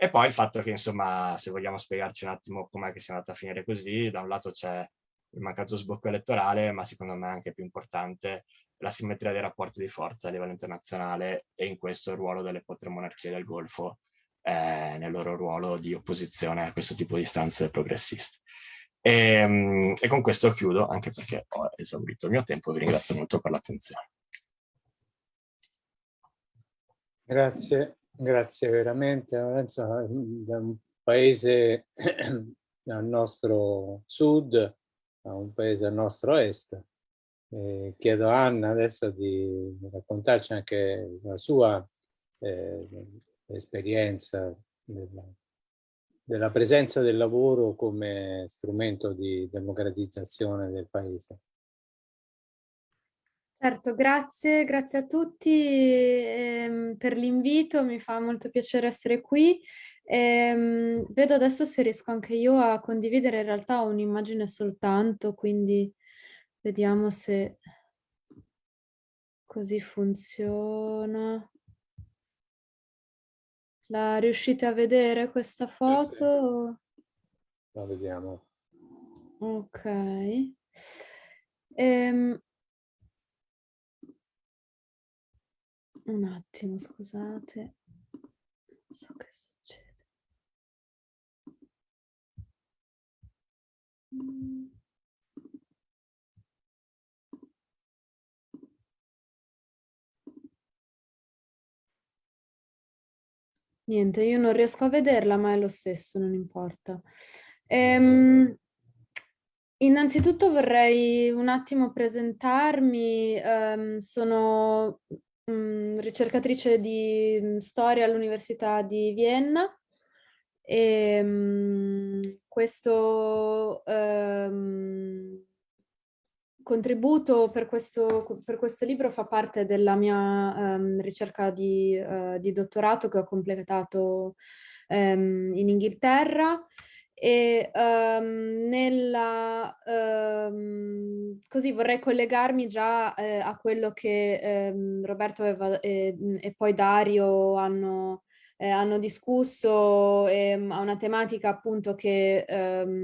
[SPEAKER 3] E poi il fatto che, insomma, se vogliamo spiegarci un attimo com'è che sia andata a finire così, da un lato c'è il mancato sbocco elettorale, ma secondo me anche più importante la simmetria dei rapporti di forza a livello internazionale e in questo il ruolo delle quattro monarchie del Golfo eh, nel loro ruolo di opposizione a questo tipo di istanze progressiste. E, ehm, e con questo chiudo, anche perché ho esaurito il mio tempo, vi ringrazio molto per l'attenzione.
[SPEAKER 1] Grazie. Grazie veramente Lorenzo, da un paese al nostro sud a un paese al nostro est. Eh, chiedo a Anna adesso di raccontarci anche la sua eh, esperienza della, della presenza del lavoro come strumento di democratizzazione del paese.
[SPEAKER 4] Certo, grazie, grazie a tutti ehm, per l'invito, mi fa molto piacere essere qui. Ehm, vedo adesso se riesco anche io a condividere, in realtà ho un'immagine soltanto, quindi vediamo se così funziona. La riuscite a vedere questa foto?
[SPEAKER 1] La vediamo.
[SPEAKER 4] Ok. Ehm, Un attimo, scusate. Non so che succede. Niente, io non riesco a vederla, ma è lo stesso, non importa. Ehm, innanzitutto vorrei un attimo presentarmi. Um, sono mh, mm, ricercatrice di mm, storia all'Università di Vienna. E mh, mm, questo um, contributo per questo, per questo, libro fa parte della mia um, ricerca di, uh, di, dottorato che ho completato um, in Inghilterra e um, nella, um, così vorrei collegarmi già eh, a quello che um, Roberto aveva, e, e, poi Dario hanno, eh, hanno discusso e, a una tematica appunto che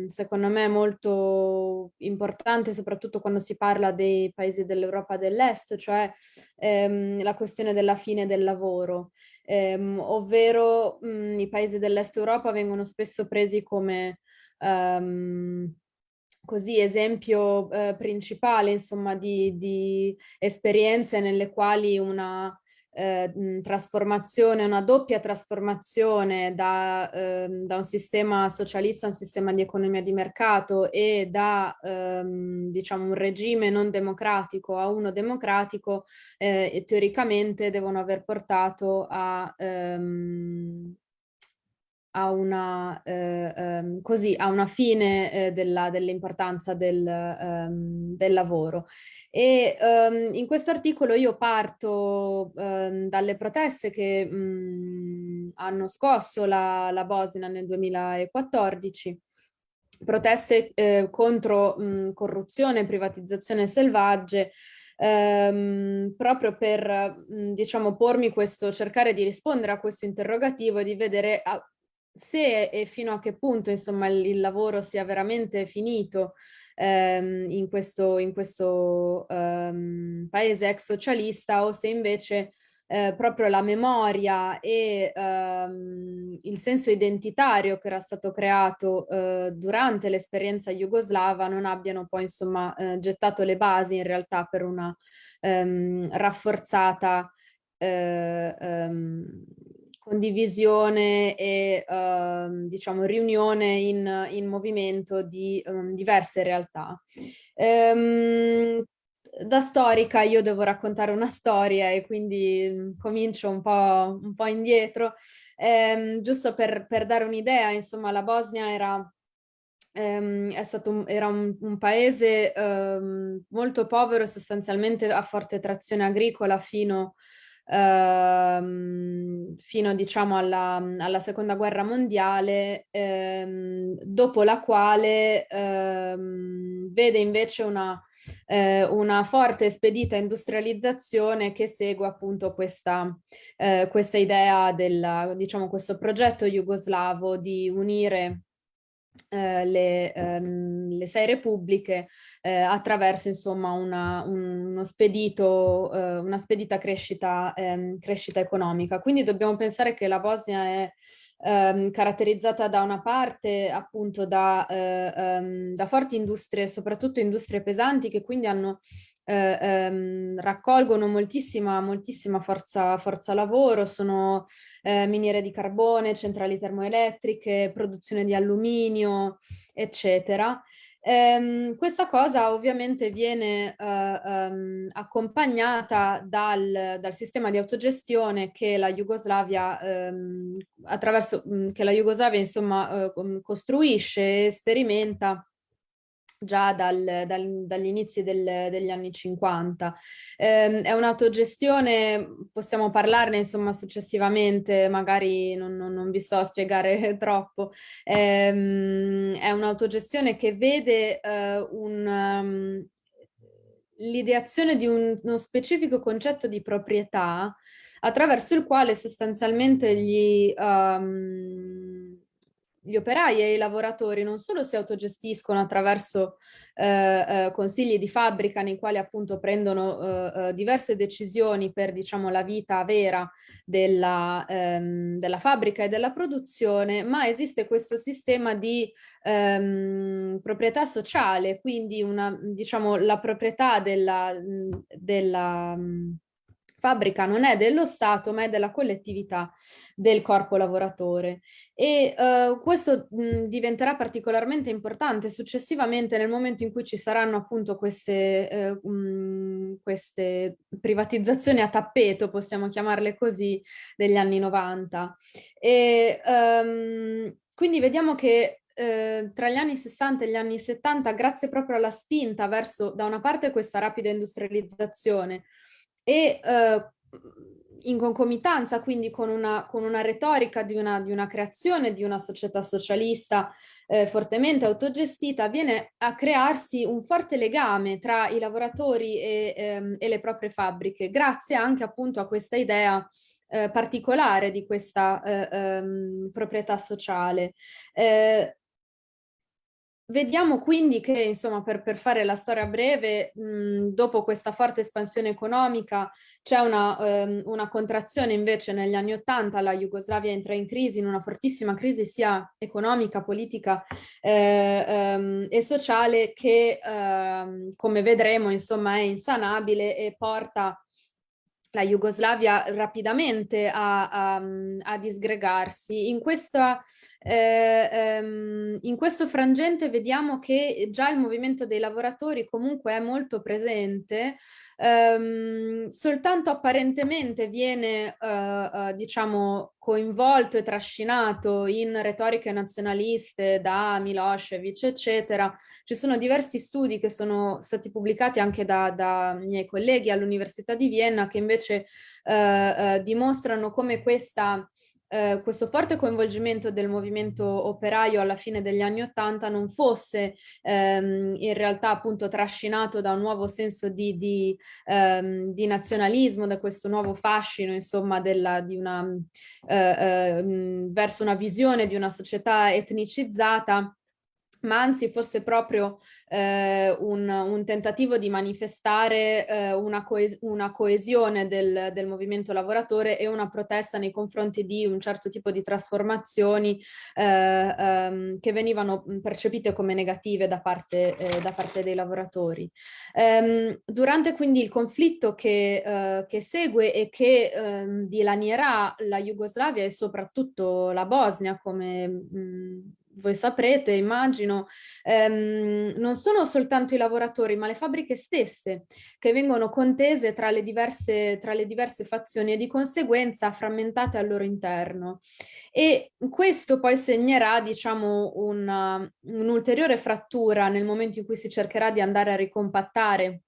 [SPEAKER 4] secondo me è molto importante soprattutto quando si parla dei paesi dell'Europa dell'Est, cioè la questione della fine del lavoro ehm, ovvero mh, mhmm, i paesi dell'est Europa vengono spesso presi come um, così esempio eh, principale insomma di, di esperienze nelle quali una eh, trasformazione, una doppia trasformazione da, eh, da, un sistema socialista a un sistema di economia di mercato e da ehm, diciamo un regime non democratico a uno democratico eh, teoricamente devono aver portato a ehm, a una, eh, ehm, così, a una fine eh, dell'importanza del, ehm, del, lavoro. E ehm, in questo articolo io parto ehm, dalle proteste che mm, hanno scosso la, la Bosnia nel 2014 proteste eh, contro mh, corruzione e privatizzazione selvagge ehm, proprio per mh, diciamo pormi questo, cercare di rispondere a questo interrogativo e di vedere a, se e fino a che punto insomma il, il lavoro sia veramente finito ehm, in questo, in questo ehm, paese ex socialista o se invece eh, proprio la memoria e ehm, il senso identitario che era stato creato eh, durante l'esperienza jugoslava non abbiano poi insomma eh, gettato le basi in realtà per una ehm, rafforzata eh, ehm, condivisione e uh, diciamo riunione in, in movimento di um, diverse realtà. Um, da storica io devo raccontare una storia e quindi mm, comincio un po', un po indietro, um, giusto per, per dare un'idea, insomma la Bosnia era stato un, era un, un paese um, molto povero, sostanzialmente a forte trazione agricola fino ehm, fino diciamo alla, alla, seconda guerra mondiale, ehm, dopo la quale ehm, vede invece una, eh, una forte e spedita industrializzazione che segue appunto questa, eh, questa idea del, diciamo, questo progetto jugoslavo di unire eh, le, ehm, le, sei repubbliche eh, attraverso insomma una, un, uno spedito, eh, una spedita crescita, ehm, crescita, economica. Quindi dobbiamo pensare che la Bosnia è ehm, caratterizzata da una parte appunto da, eh, ehm, da forti industrie, soprattutto industrie pesanti che quindi hanno eh, ehm, raccolgono moltissima, moltissima forza, forza lavoro, sono eh, miniere di carbone, centrali termoelettriche, produzione di alluminio, eccetera. Um, questa cosa ovviamente viene uh, um, accompagnata dal, dal, sistema di autogestione che la Jugoslavia, um, attraverso, che la Jugoslavia insomma uh, costruisce e sperimenta già dal, dal, dagli inizi del, degli anni 50. Eh, è un'autogestione, possiamo parlarne insomma successivamente, magari non, non, non vi so spiegare troppo, eh, è un'autogestione che vede eh, un, um, l'ideazione di un, uno specifico concetto di proprietà attraverso il quale sostanzialmente gli... Um, gli operai e i lavoratori non solo si autogestiscono attraverso eh, eh, consigli di fabbrica nei quali appunto prendono eh, eh, diverse decisioni per diciamo la vita vera della, ehm, della, fabbrica e della produzione, ma esiste questo sistema di ehm, proprietà sociale, quindi una, diciamo, la proprietà della, della fabbrica non è dello Stato ma è della collettività del corpo lavoratore e uh, questo mh, diventerà particolarmente importante successivamente nel momento in cui ci saranno appunto queste, eh, mh, queste privatizzazioni a tappeto, possiamo chiamarle così, degli anni 90. E, um, quindi vediamo che eh, tra gli anni 60 e gli anni 70, grazie proprio alla spinta verso da una parte questa rapida industrializzazione e eh, in concomitanza quindi con una, con una retorica di una, di una, creazione di una società socialista eh, fortemente autogestita, viene a crearsi un forte legame tra i lavoratori e, ehm, e le proprie fabbriche, grazie anche appunto a questa idea eh, particolare di questa eh, ehm, proprietà sociale. Eh, Vediamo quindi che, insomma, per, per fare la storia breve, mh, dopo questa forte espansione economica c'è una, um, una, contrazione invece negli anni Ottanta, la Jugoslavia entra in crisi, in una fortissima crisi sia economica, politica eh, um, e sociale che, um, come vedremo, insomma, è insanabile e porta la Jugoslavia rapidamente a, a, a disgregarsi. In, questa, eh, ehm, in questo frangente vediamo che già il movimento dei lavoratori comunque è molto presente, ehm, soltanto apparentemente viene eh, eh, diciamo coinvolto e trascinato in retoriche nazionaliste da Milosevic eccetera. Ci sono diversi studi che sono stati pubblicati anche da, da miei colleghi all'Università di Vienna che invece eh, eh, dimostrano come questa eh, questo forte coinvolgimento del movimento operaio alla fine degli anni Ottanta non fosse ehm, in realtà appunto trascinato da un nuovo senso di, di, ehm, di nazionalismo, da questo nuovo fascino insomma della, di una, eh, eh, verso una visione di una società etnicizzata ma anzi fosse proprio eh, un, un, tentativo di manifestare eh, una, coes una, coesione del, del, movimento lavoratore e una protesta nei confronti di un certo tipo di trasformazioni eh, ehm, che venivano percepite come negative da parte, eh, da parte dei lavoratori. Ehm, durante quindi il conflitto che, eh, che segue e che ehm, dilanierà la Jugoslavia e soprattutto la Bosnia come mh, voi saprete, immagino, ehm, non sono soltanto i lavoratori, ma le fabbriche stesse che vengono contese tra le diverse, tra le diverse fazioni e di conseguenza frammentate al loro interno. E questo poi segnerà, diciamo, un'ulteriore frattura nel momento in cui si cercherà di andare a ricompattare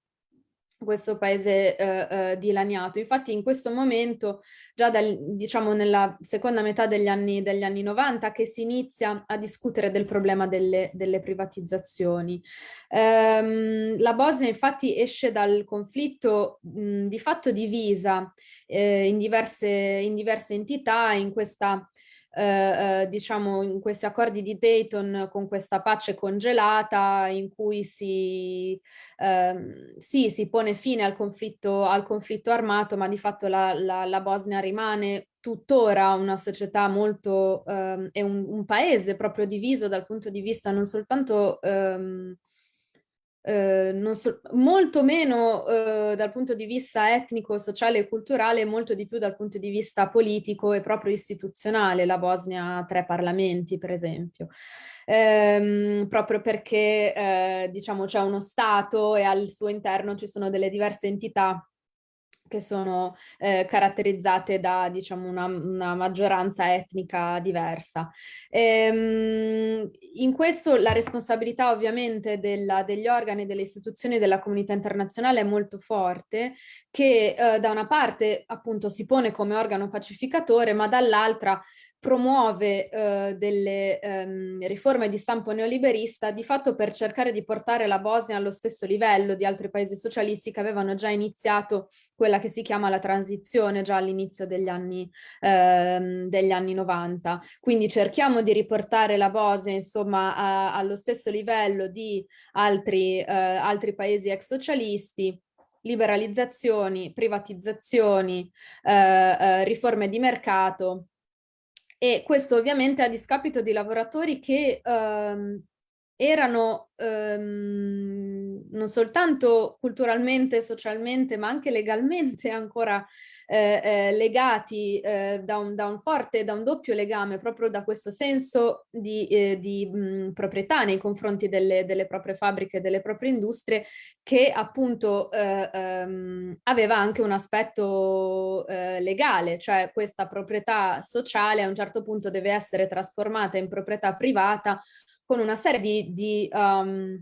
[SPEAKER 4] questo paese eh, eh, dilaniato. Infatti in questo momento, già dal, diciamo nella seconda metà degli anni, degli anni 90, che si inizia a discutere del problema delle, delle privatizzazioni. Ehm, la Bosnia infatti esce dal conflitto mh, di fatto divisa eh, in, diverse, in diverse entità, in questa eh, eh, diciamo in questi accordi di Dayton con questa pace congelata in cui si, ehm, sì, si pone fine al conflitto, al conflitto armato, ma di fatto la, la, la Bosnia rimane tuttora una società molto, ehm, è un, un, paese proprio diviso dal punto di vista non soltanto ehm, eh, so, molto meno eh, dal punto di vista etnico, sociale e culturale, molto di più dal punto di vista politico e proprio istituzionale. La Bosnia ha tre parlamenti, per esempio. Ehm, proprio perché eh, diciamo c'è uno Stato e al suo interno ci sono delle diverse entità che sono eh, caratterizzate da diciamo, una, una, maggioranza etnica diversa. Ehm, in questo la responsabilità ovviamente della, degli organi, delle istituzioni della comunità internazionale è molto forte, che eh, da una parte appunto si pone come organo pacificatore, ma dall'altra promuove eh, delle ehm, riforme di stampo neoliberista di fatto per cercare di portare la Bosnia allo stesso livello di altri paesi socialisti che avevano già iniziato quella che si chiama la transizione già all'inizio degli ehm, degli anni 90. Quindi cerchiamo di riportare la Bosnia insomma a, allo stesso livello di altri, eh, altri paesi ex socialisti liberalizzazioni, privatizzazioni, eh, eh, riforme di mercato e questo ovviamente a discapito di lavoratori che ehm, erano ehm, non soltanto culturalmente, socialmente, ma anche legalmente ancora eh, eh, legati eh, da, un, da, un, forte, da un doppio legame, proprio da questo senso di, eh, di mh, proprietà nei confronti delle, delle, proprie fabbriche, delle proprie industrie, che appunto eh, ehm, aveva anche un aspetto legale, cioè questa proprietà sociale a un certo punto deve essere trasformata in proprietà privata con una serie di, di um,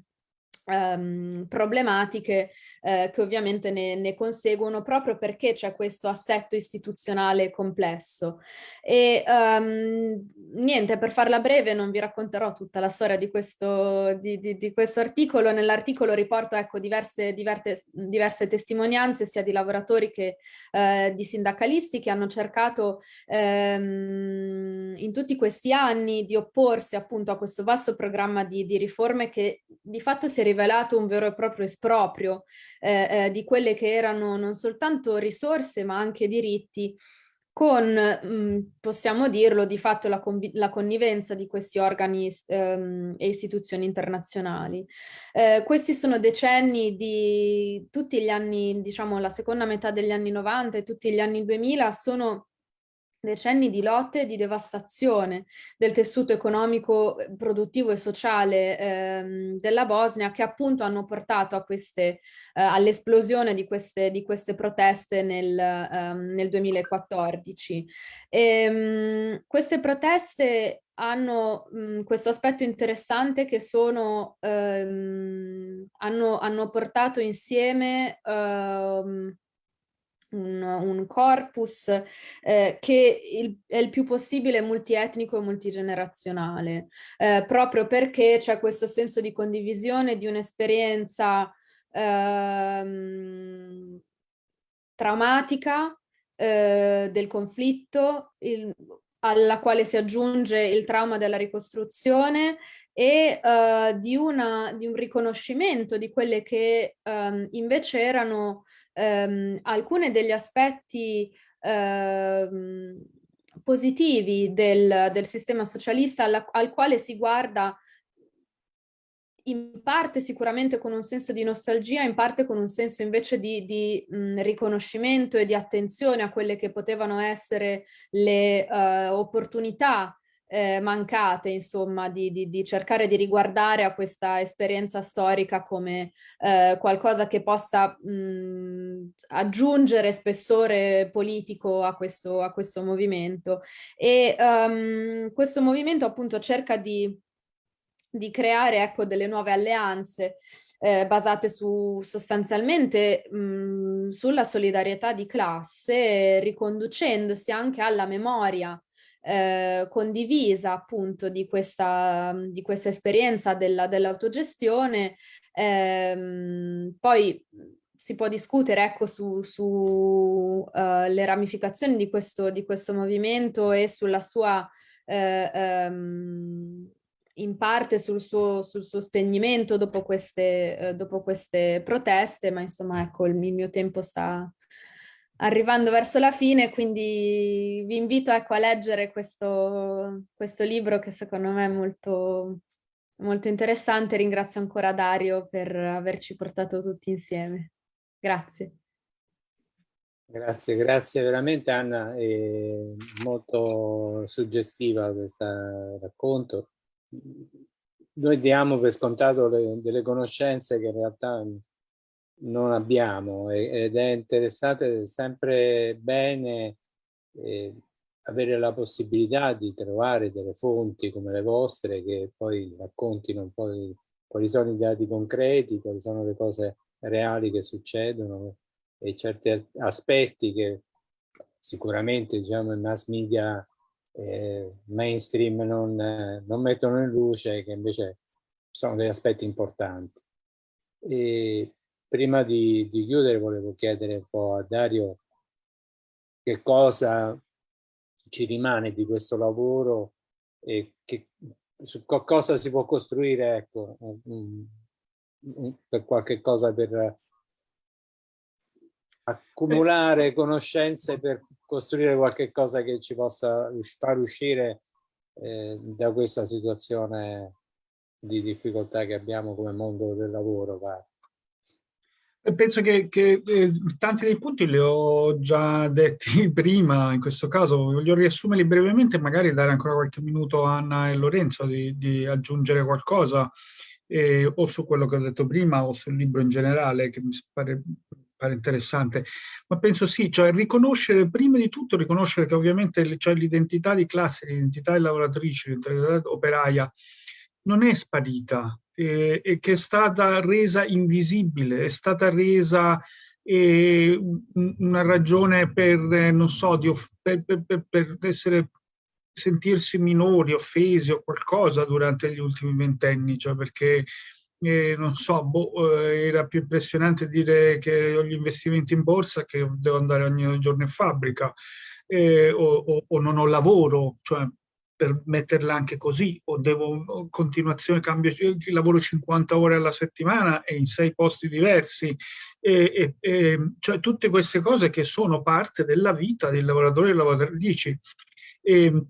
[SPEAKER 4] um, problematiche eh, che ovviamente ne, ne, conseguono proprio perché c'è questo assetto istituzionale complesso. E um, niente, per farla breve non vi racconterò tutta la storia di questo, di, di, di questo articolo. Nell'articolo riporto ecco, diverse, diverse, diverse, testimonianze sia di lavoratori che eh, di sindacalisti che hanno cercato ehm, in tutti questi anni di opporsi appunto a questo vasto programma di, di riforme che di fatto si è rivelato un vero e proprio esproprio eh, eh, di quelle che erano non soltanto risorse ma anche diritti con, mh, mm, possiamo dirlo, di fatto la, la connivenza di questi organi ehm, e istituzioni internazionali. Eh, questi sono decenni di tutti gli anni, diciamo la seconda metà degli anni 90 e tutti gli anni 2000 sono decenni di lotte e di devastazione del tessuto economico, eh, produttivo e sociale ehm, della Bosnia che appunto hanno portato eh, all'esplosione di di queste proteste nel, ehm, nel 2014. E, mh, queste proteste hanno mh, questo aspetto interessante che sono, ehm, hanno, hanno, portato insieme ehm, un, un corpus eh, che il, è il più possibile multietnico e multigenerazionale, eh, proprio perché c'è questo senso di condivisione di un'esperienza ehm, traumatica eh, del conflitto, il, alla quale si aggiunge il trauma della ricostruzione e uh, di, una, di, un riconoscimento di quelle che um, invece erano um, alcune degli aspetti uh, positivi del, del, sistema socialista alla, al quale si guarda in parte sicuramente con un senso di nostalgia, in parte con un senso invece di, di mh, riconoscimento e di attenzione a quelle che potevano essere le uh, opportunità eh, mancate, insomma, di, di, di, cercare di riguardare a questa esperienza storica come eh, qualcosa che possa mh, aggiungere spessore politico a questo, a questo movimento. E um, questo movimento appunto cerca di di creare ecco, delle nuove alleanze eh, basate su, sostanzialmente mh, sulla solidarietà di classe, riconducendosi anche alla memoria eh, condivisa appunto di questa, di questa esperienza dell'autogestione. Dell eh, poi si può discutere ecco, su, su uh, ramificazioni di questo, di questo movimento e sulla sua eh, um, in parte sul suo, sul suo spegnimento dopo queste, eh, dopo queste, proteste, ma insomma ecco il, il, mio tempo sta arrivando verso la fine, quindi vi invito ecco, a leggere questo, questo libro che secondo me è molto, molto interessante. Ringrazio ancora Dario per averci portato tutti insieme. Grazie.
[SPEAKER 1] Grazie, grazie veramente Anna, è molto suggestiva questo racconto noi diamo per scontato le, delle conoscenze che in realtà non abbiamo ed è interessante sempre bene eh, avere la possibilità di trovare delle fonti come le vostre che poi raccontino un po' di, quali sono i dati concreti, quali sono le cose reali che succedono e certi aspetti che sicuramente diciamo i mass media eh, mainstream non, eh, non, mettono in luce, che invece sono degli aspetti importanti. E prima di, di chiudere volevo chiedere un po' a Dario che cosa ci rimane di questo lavoro e che, su cosa si può costruire ecco, um, um, per qualche cosa per accumulare conoscenze per costruire qualche cosa che ci possa far uscire eh, da questa situazione di difficoltà che abbiamo come mondo del lavoro. Va.
[SPEAKER 2] Penso che, che eh, tanti dei punti li ho già detti prima, in questo caso. Voglio riassumerli brevemente e magari dare ancora qualche minuto a Anna e Lorenzo di, di aggiungere qualcosa eh, o su quello che ho detto prima o sul libro in generale che mi pare pare interessante, ma penso sì, cioè riconoscere, prima di tutto riconoscere che ovviamente cioè, l'identità di classe, l'identità di lavoratrice, l'identità operaia non è sparita eh, e che è stata resa invisibile, è stata resa eh, una ragione per, non so, di per, per, per essere sentirsi minori, offesi o qualcosa durante gli ultimi ventenni, cioè perché eh, non so, boh, eh, era più impressionante dire che ho gli investimenti in borsa che devo andare ogni giorno in fabbrica eh, o, o, o, non ho lavoro, cioè per metterla anche così, o devo continuazione, cambio, lavoro 50 ore alla settimana e in sei posti diversi, e, e, e, cioè tutte queste cose che sono parte della vita dei lavoratori e lavoratrici. E,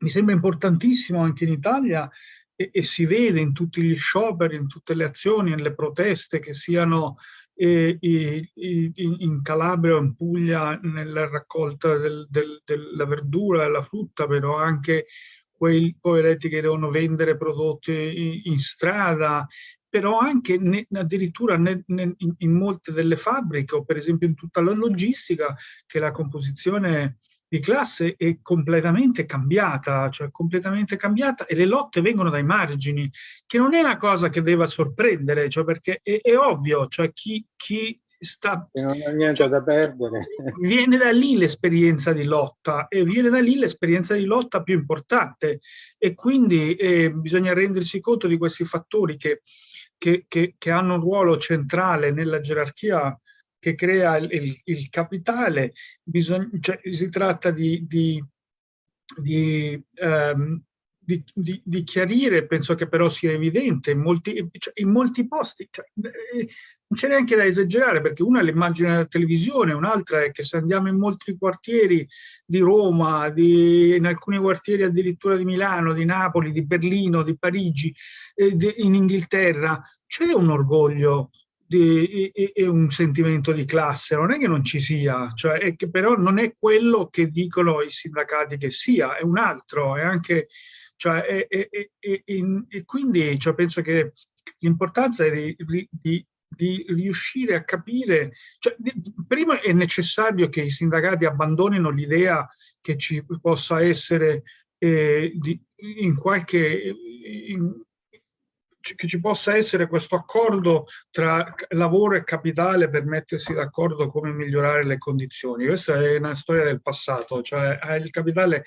[SPEAKER 2] mi sembra importantissimo anche in Italia e, si vede in tutti gli scioperi, in tutte le azioni, nelle proteste che siano eh, in, in Calabria o in Puglia nella raccolta del, del, della verdura e la frutta, però anche quei poveretti che devono vendere prodotti in, in strada, però anche ne, addirittura ne, ne, in, in, molte delle fabbriche o per esempio in tutta la logistica che la composizione di classe è completamente cambiata, cioè completamente cambiata e le lotte vengono dai margini, che non è una cosa che deve sorprendere, cioè perché è, è ovvio, cioè chi, chi sta,
[SPEAKER 1] non ha niente cioè, da perdere.
[SPEAKER 2] Viene da lì l'esperienza di lotta e viene da lì l'esperienza di lotta più importante e quindi eh, bisogna rendersi conto di questi fattori che, che, che, che, hanno un ruolo centrale nella gerarchia che crea il, il, capitale. Bisogna, cioè, si tratta di, di, di um, di, chiarire, penso che però sia evidente, in molti, cioè, in molti posti, cioè, eh, non c'è neanche da esagerare perché una è l'immagine della televisione, un'altra è che se andiamo in molti quartieri di Roma, di, in alcuni quartieri addirittura di Milano, di Napoli, di Berlino, di Parigi, eh, di, in Inghilterra, c'è un orgoglio di, e, e, un sentimento di classe, non è che non ci sia, cioè è che però non è quello che dicono i sindacati che sia, è un altro, è anche cioè, e, e, e, e, quindi cioè, penso che l'importanza è di, di, di, riuscire a capire, cioè, di, prima è necessario che i sindacati abbandonino l'idea che ci possa essere eh, in qualche, in, che ci possa essere questo accordo tra lavoro e capitale per mettersi d'accordo come migliorare le condizioni. Questa è una storia del passato, cioè eh, il capitale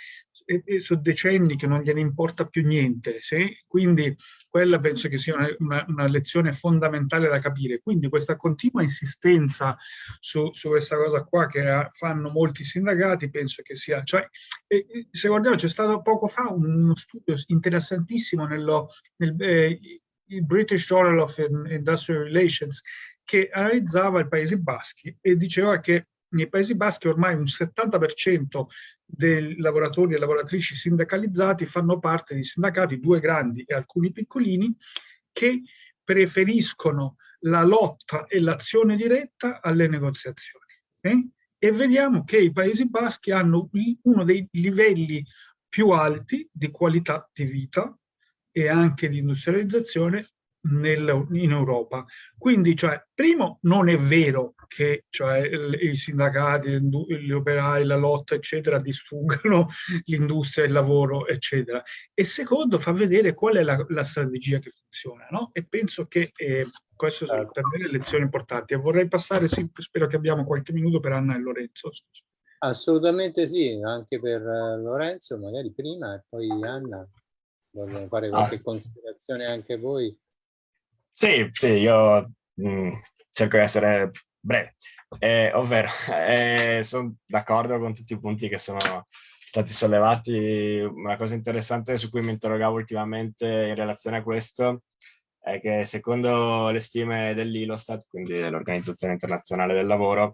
[SPEAKER 2] sono decenni che non gliene importa più niente, sì? quindi quella penso che sia una, una, lezione fondamentale da capire. Quindi questa continua insistenza su, su questa cosa qua che fanno molti sindacati penso che sia, cioè, se guardiamo c'è stato poco fa uno studio interessantissimo nello, nel, eh, il British Journal of Industrial Relations che analizzava i Paesi Baschi e diceva che nei Paesi Baschi ormai un 70% dei lavoratori e lavoratrici sindacalizzati fanno parte di sindacati, due grandi e alcuni piccolini, che preferiscono la lotta e l'azione diretta alle negoziazioni. Eh? E vediamo che i Paesi Baschi hanno uno dei livelli più alti di qualità di vita e anche di industrializzazione nel, in Europa. Quindi, cioè, primo, non è vero che cioè, i sindacati, gli operai, la lotta, eccetera, distruggano l'industria, il lavoro, eccetera. E secondo, fa vedere qual è la, la strategia che funziona, no? E penso che eh, queste sono per me le lezioni importanti. E vorrei passare, sì, spero che abbiamo qualche minuto per Anna e Lorenzo.
[SPEAKER 1] Assolutamente sì, anche per uh, Lorenzo, magari prima e poi Anna. Vogliono fare qualche ah. considerazione anche voi?
[SPEAKER 3] Sì, sì, io mh, mm, cerco di essere breve, eh, ovvero eh, sono d'accordo con tutti i punti che sono stati sollevati. Una cosa interessante su cui mi interrogavo ultimamente in relazione a questo è che secondo le stime dell'ILOSTAT, quindi dell'Organizzazione Internazionale del Lavoro,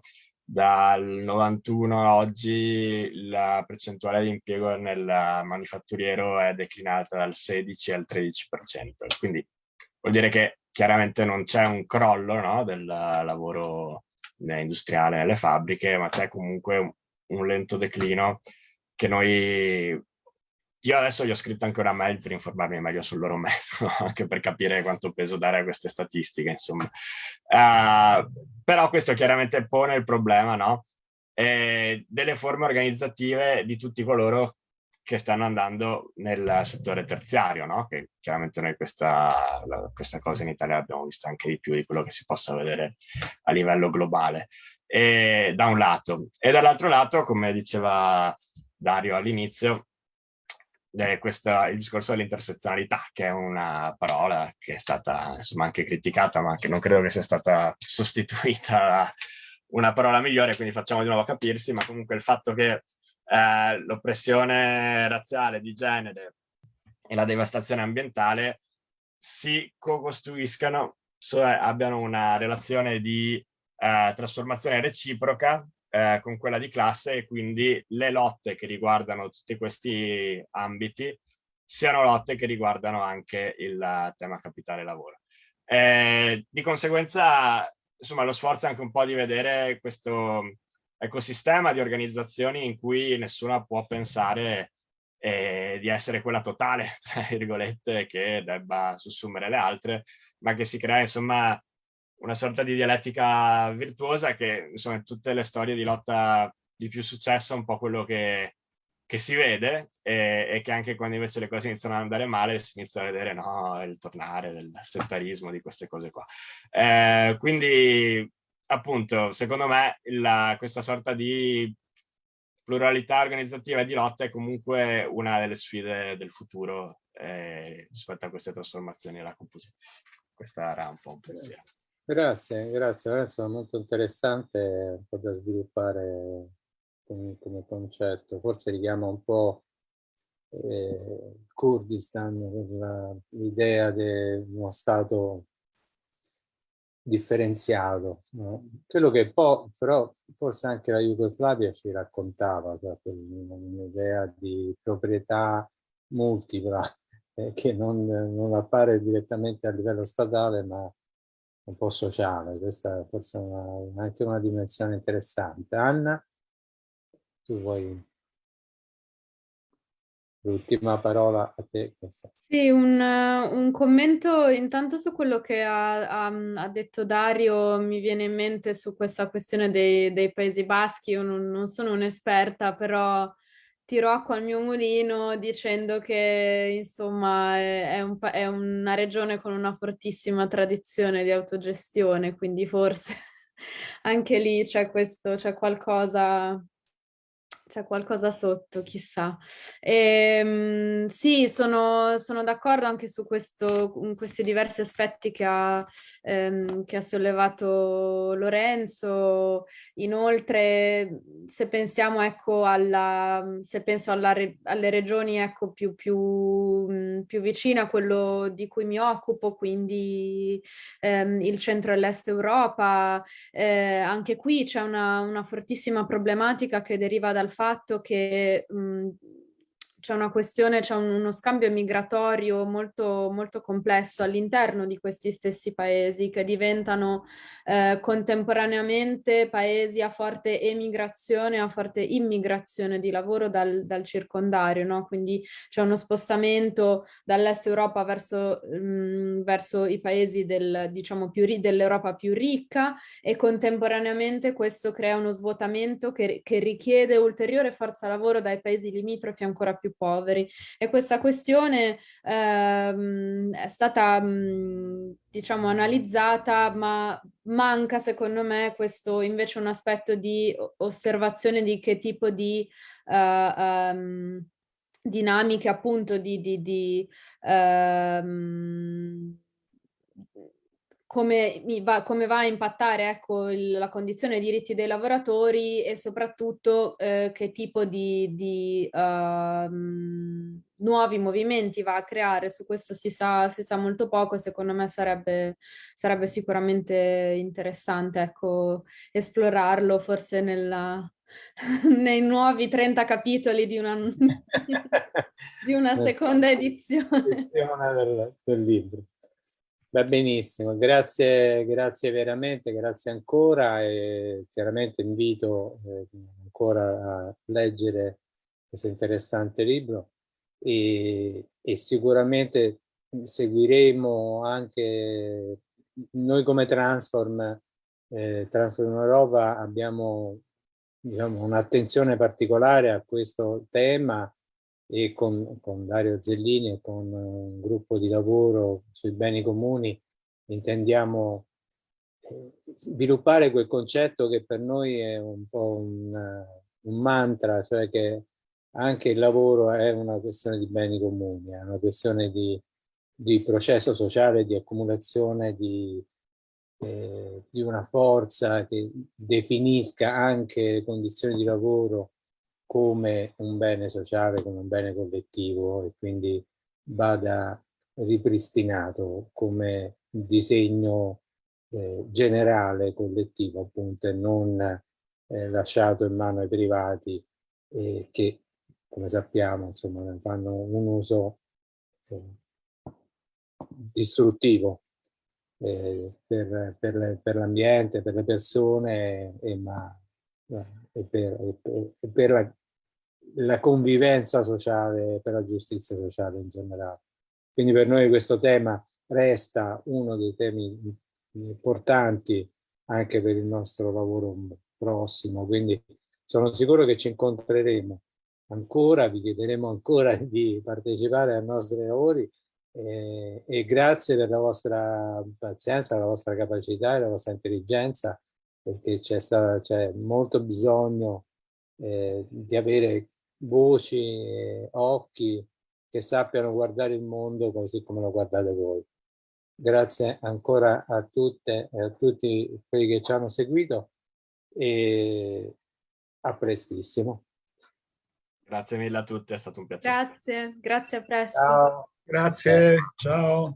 [SPEAKER 3] dal 91 a oggi la percentuale di impiego nel manifatturiero è declinata dal 16 al 13%. Quindi vuol dire che chiaramente non c'è un crollo no, del lavoro industriale nelle fabbriche, ma c'è comunque un, un, lento declino che noi... Io adesso gli ho scritto anche una mail per informarmi meglio sul loro metodo, anche per capire quanto peso dare a queste statistiche, insomma. Uh, però questo chiaramente pone il problema, no? E delle forme organizzative di tutti coloro che stanno andando nel settore terziario, no? che chiaramente noi questa, questa cosa in Italia l'abbiamo vista anche di più di quello che si possa vedere a livello globale, e, da un lato. E dall'altro lato, come diceva Dario all'inizio, eh, questa, il discorso dell'intersezionalità, che è una parola che è stata insomma, anche criticata, ma che non credo che sia stata sostituita da una parola migliore, quindi facciamo di nuovo capirsi, ma comunque il fatto che eh, l'oppressione razziale, di genere e la devastazione ambientale si co-costruiscano, cioè abbiano una relazione di eh, trasformazione reciproca eh, con quella di classe e quindi le lotte che riguardano tutti questi ambiti siano lotte che riguardano anche il tema capitale lavoro. Eh, di conseguenza, insomma, lo sforzo è anche un po' di vedere questo, ecosistema di organizzazioni in cui nessuno può pensare eh, di essere quella totale, tra virgolette, che debba sussumere le altre, ma che si crea insomma una sorta di dialettica virtuosa che insomma in tutte le storie di lotta di più successo è un po' quello che, che si vede e, e, che anche quando invece le cose iniziano ad andare male si inizia a vedere no, il tornare del settarismo, di queste cose qua. Eh, quindi appunto, secondo me, la, questa sorta di pluralità organizzativa e di lotta è comunque una delle sfide del futuro eh, rispetto a queste trasformazioni della composizione. Questa era un po' un pensiero.
[SPEAKER 1] Grazie, grazie Lorenzo, molto interessante, da sviluppare come, come concetto. Forse richiama un po' eh, Kurdistan, l'idea di uno Stato differenziato. No? Quello che poi, però, forse anche la Jugoslavia ci raccontava, cioè un'idea di proprietà multipla, eh, che non, non, appare direttamente a livello statale, ma un po' sociale. Questa è forse una, anche una dimensione interessante. Anna, tu vuoi L'ultima parola a te.
[SPEAKER 4] Sì, un, un, commento intanto su quello che ha, ha, ha, detto Dario, mi viene in mente su questa questione dei, dei Paesi Baschi, io non, non sono un'esperta, però tiro acqua al mio mulino dicendo che insomma è, un, è una regione con una fortissima tradizione di autogestione, quindi forse anche lì c'è questo, c'è qualcosa c'è qualcosa sotto, chissà. E, ehm, sì, sono, sono d'accordo anche su questo, questi diversi aspetti che ha, ehm, che ha sollevato Lorenzo. Inoltre, se pensiamo ecco, alla, se penso alla, alle regioni ecco, più, più, più vicine a quello di cui mi occupo, quindi ehm, il centro e l'est Europa, eh, anche qui c'è una, una fortissima problematica che deriva dal fatto che mh, c'è una questione, c'è un, uno scambio migratorio molto, molto complesso all'interno di questi stessi paesi che diventano eh, contemporaneamente paesi a forte emigrazione, a forte immigrazione di lavoro dal, dal circondario, no? quindi c'è uno spostamento dall'est Europa verso, mh, verso, i paesi del, diciamo, dell'Europa più ricca e contemporaneamente questo crea uno svuotamento che, che richiede ulteriore forza lavoro dai paesi limitrofi ancora più più poveri. E questa questione ehm, è stata, mh, diciamo, analizzata, ma manca secondo me questo invece un aspetto di osservazione di che tipo di... Uh, um, dinamiche appunto di, di, di um, come, va, come, va, a impattare ecco, il, la condizione dei diritti dei lavoratori e soprattutto eh, che tipo di, di uh, nuovi movimenti va a creare. Su questo si sa, si sa molto poco e secondo me sarebbe, sarebbe sicuramente interessante ecco, esplorarlo forse nella, nei nuovi 30 capitoli di una, di una seconda edizione.
[SPEAKER 1] edizione del, del libro. Va benissimo, grazie, grazie veramente, grazie ancora e chiaramente invito eh, ancora a leggere questo interessante libro e, e sicuramente seguiremo anche noi come Transform, eh, Transform Europa abbiamo diciamo, un'attenzione particolare a questo tema e con, con, Dario Zellini e con un gruppo di lavoro sui beni comuni intendiamo eh, sviluppare quel concetto che per noi è un po' un, un mantra, cioè che anche il lavoro è una questione di beni comuni, è una questione di, di processo sociale, di accumulazione di, eh, di una forza che definisca anche le condizioni di lavoro come un bene sociale, come un bene collettivo e quindi vada ripristinato come disegno eh, generale collettivo appunto e non eh, lasciato in mano ai privati eh, che come sappiamo insomma fanno un uso eh, distruttivo eh, per, per, l'ambiente, per le persone e, ma, eh, e per, e per la la convivenza sociale, per la giustizia sociale in generale. Quindi per noi questo tema resta uno dei temi importanti anche per il nostro lavoro prossimo, quindi sono sicuro che ci incontreremo ancora, vi chiederemo ancora di partecipare ai nostri lavori eh, e grazie per la vostra pazienza, la vostra capacità e la vostra intelligenza perché c'è molto bisogno eh, di avere voci, occhi che sappiano guardare il mondo così come lo guardate voi. Grazie ancora a tutte e a tutti quelli che ci hanno seguito e a prestissimo.
[SPEAKER 3] Grazie mille a tutti, è stato un piacere.
[SPEAKER 4] Grazie, grazie a presto.
[SPEAKER 2] Ciao. Grazie, ciao.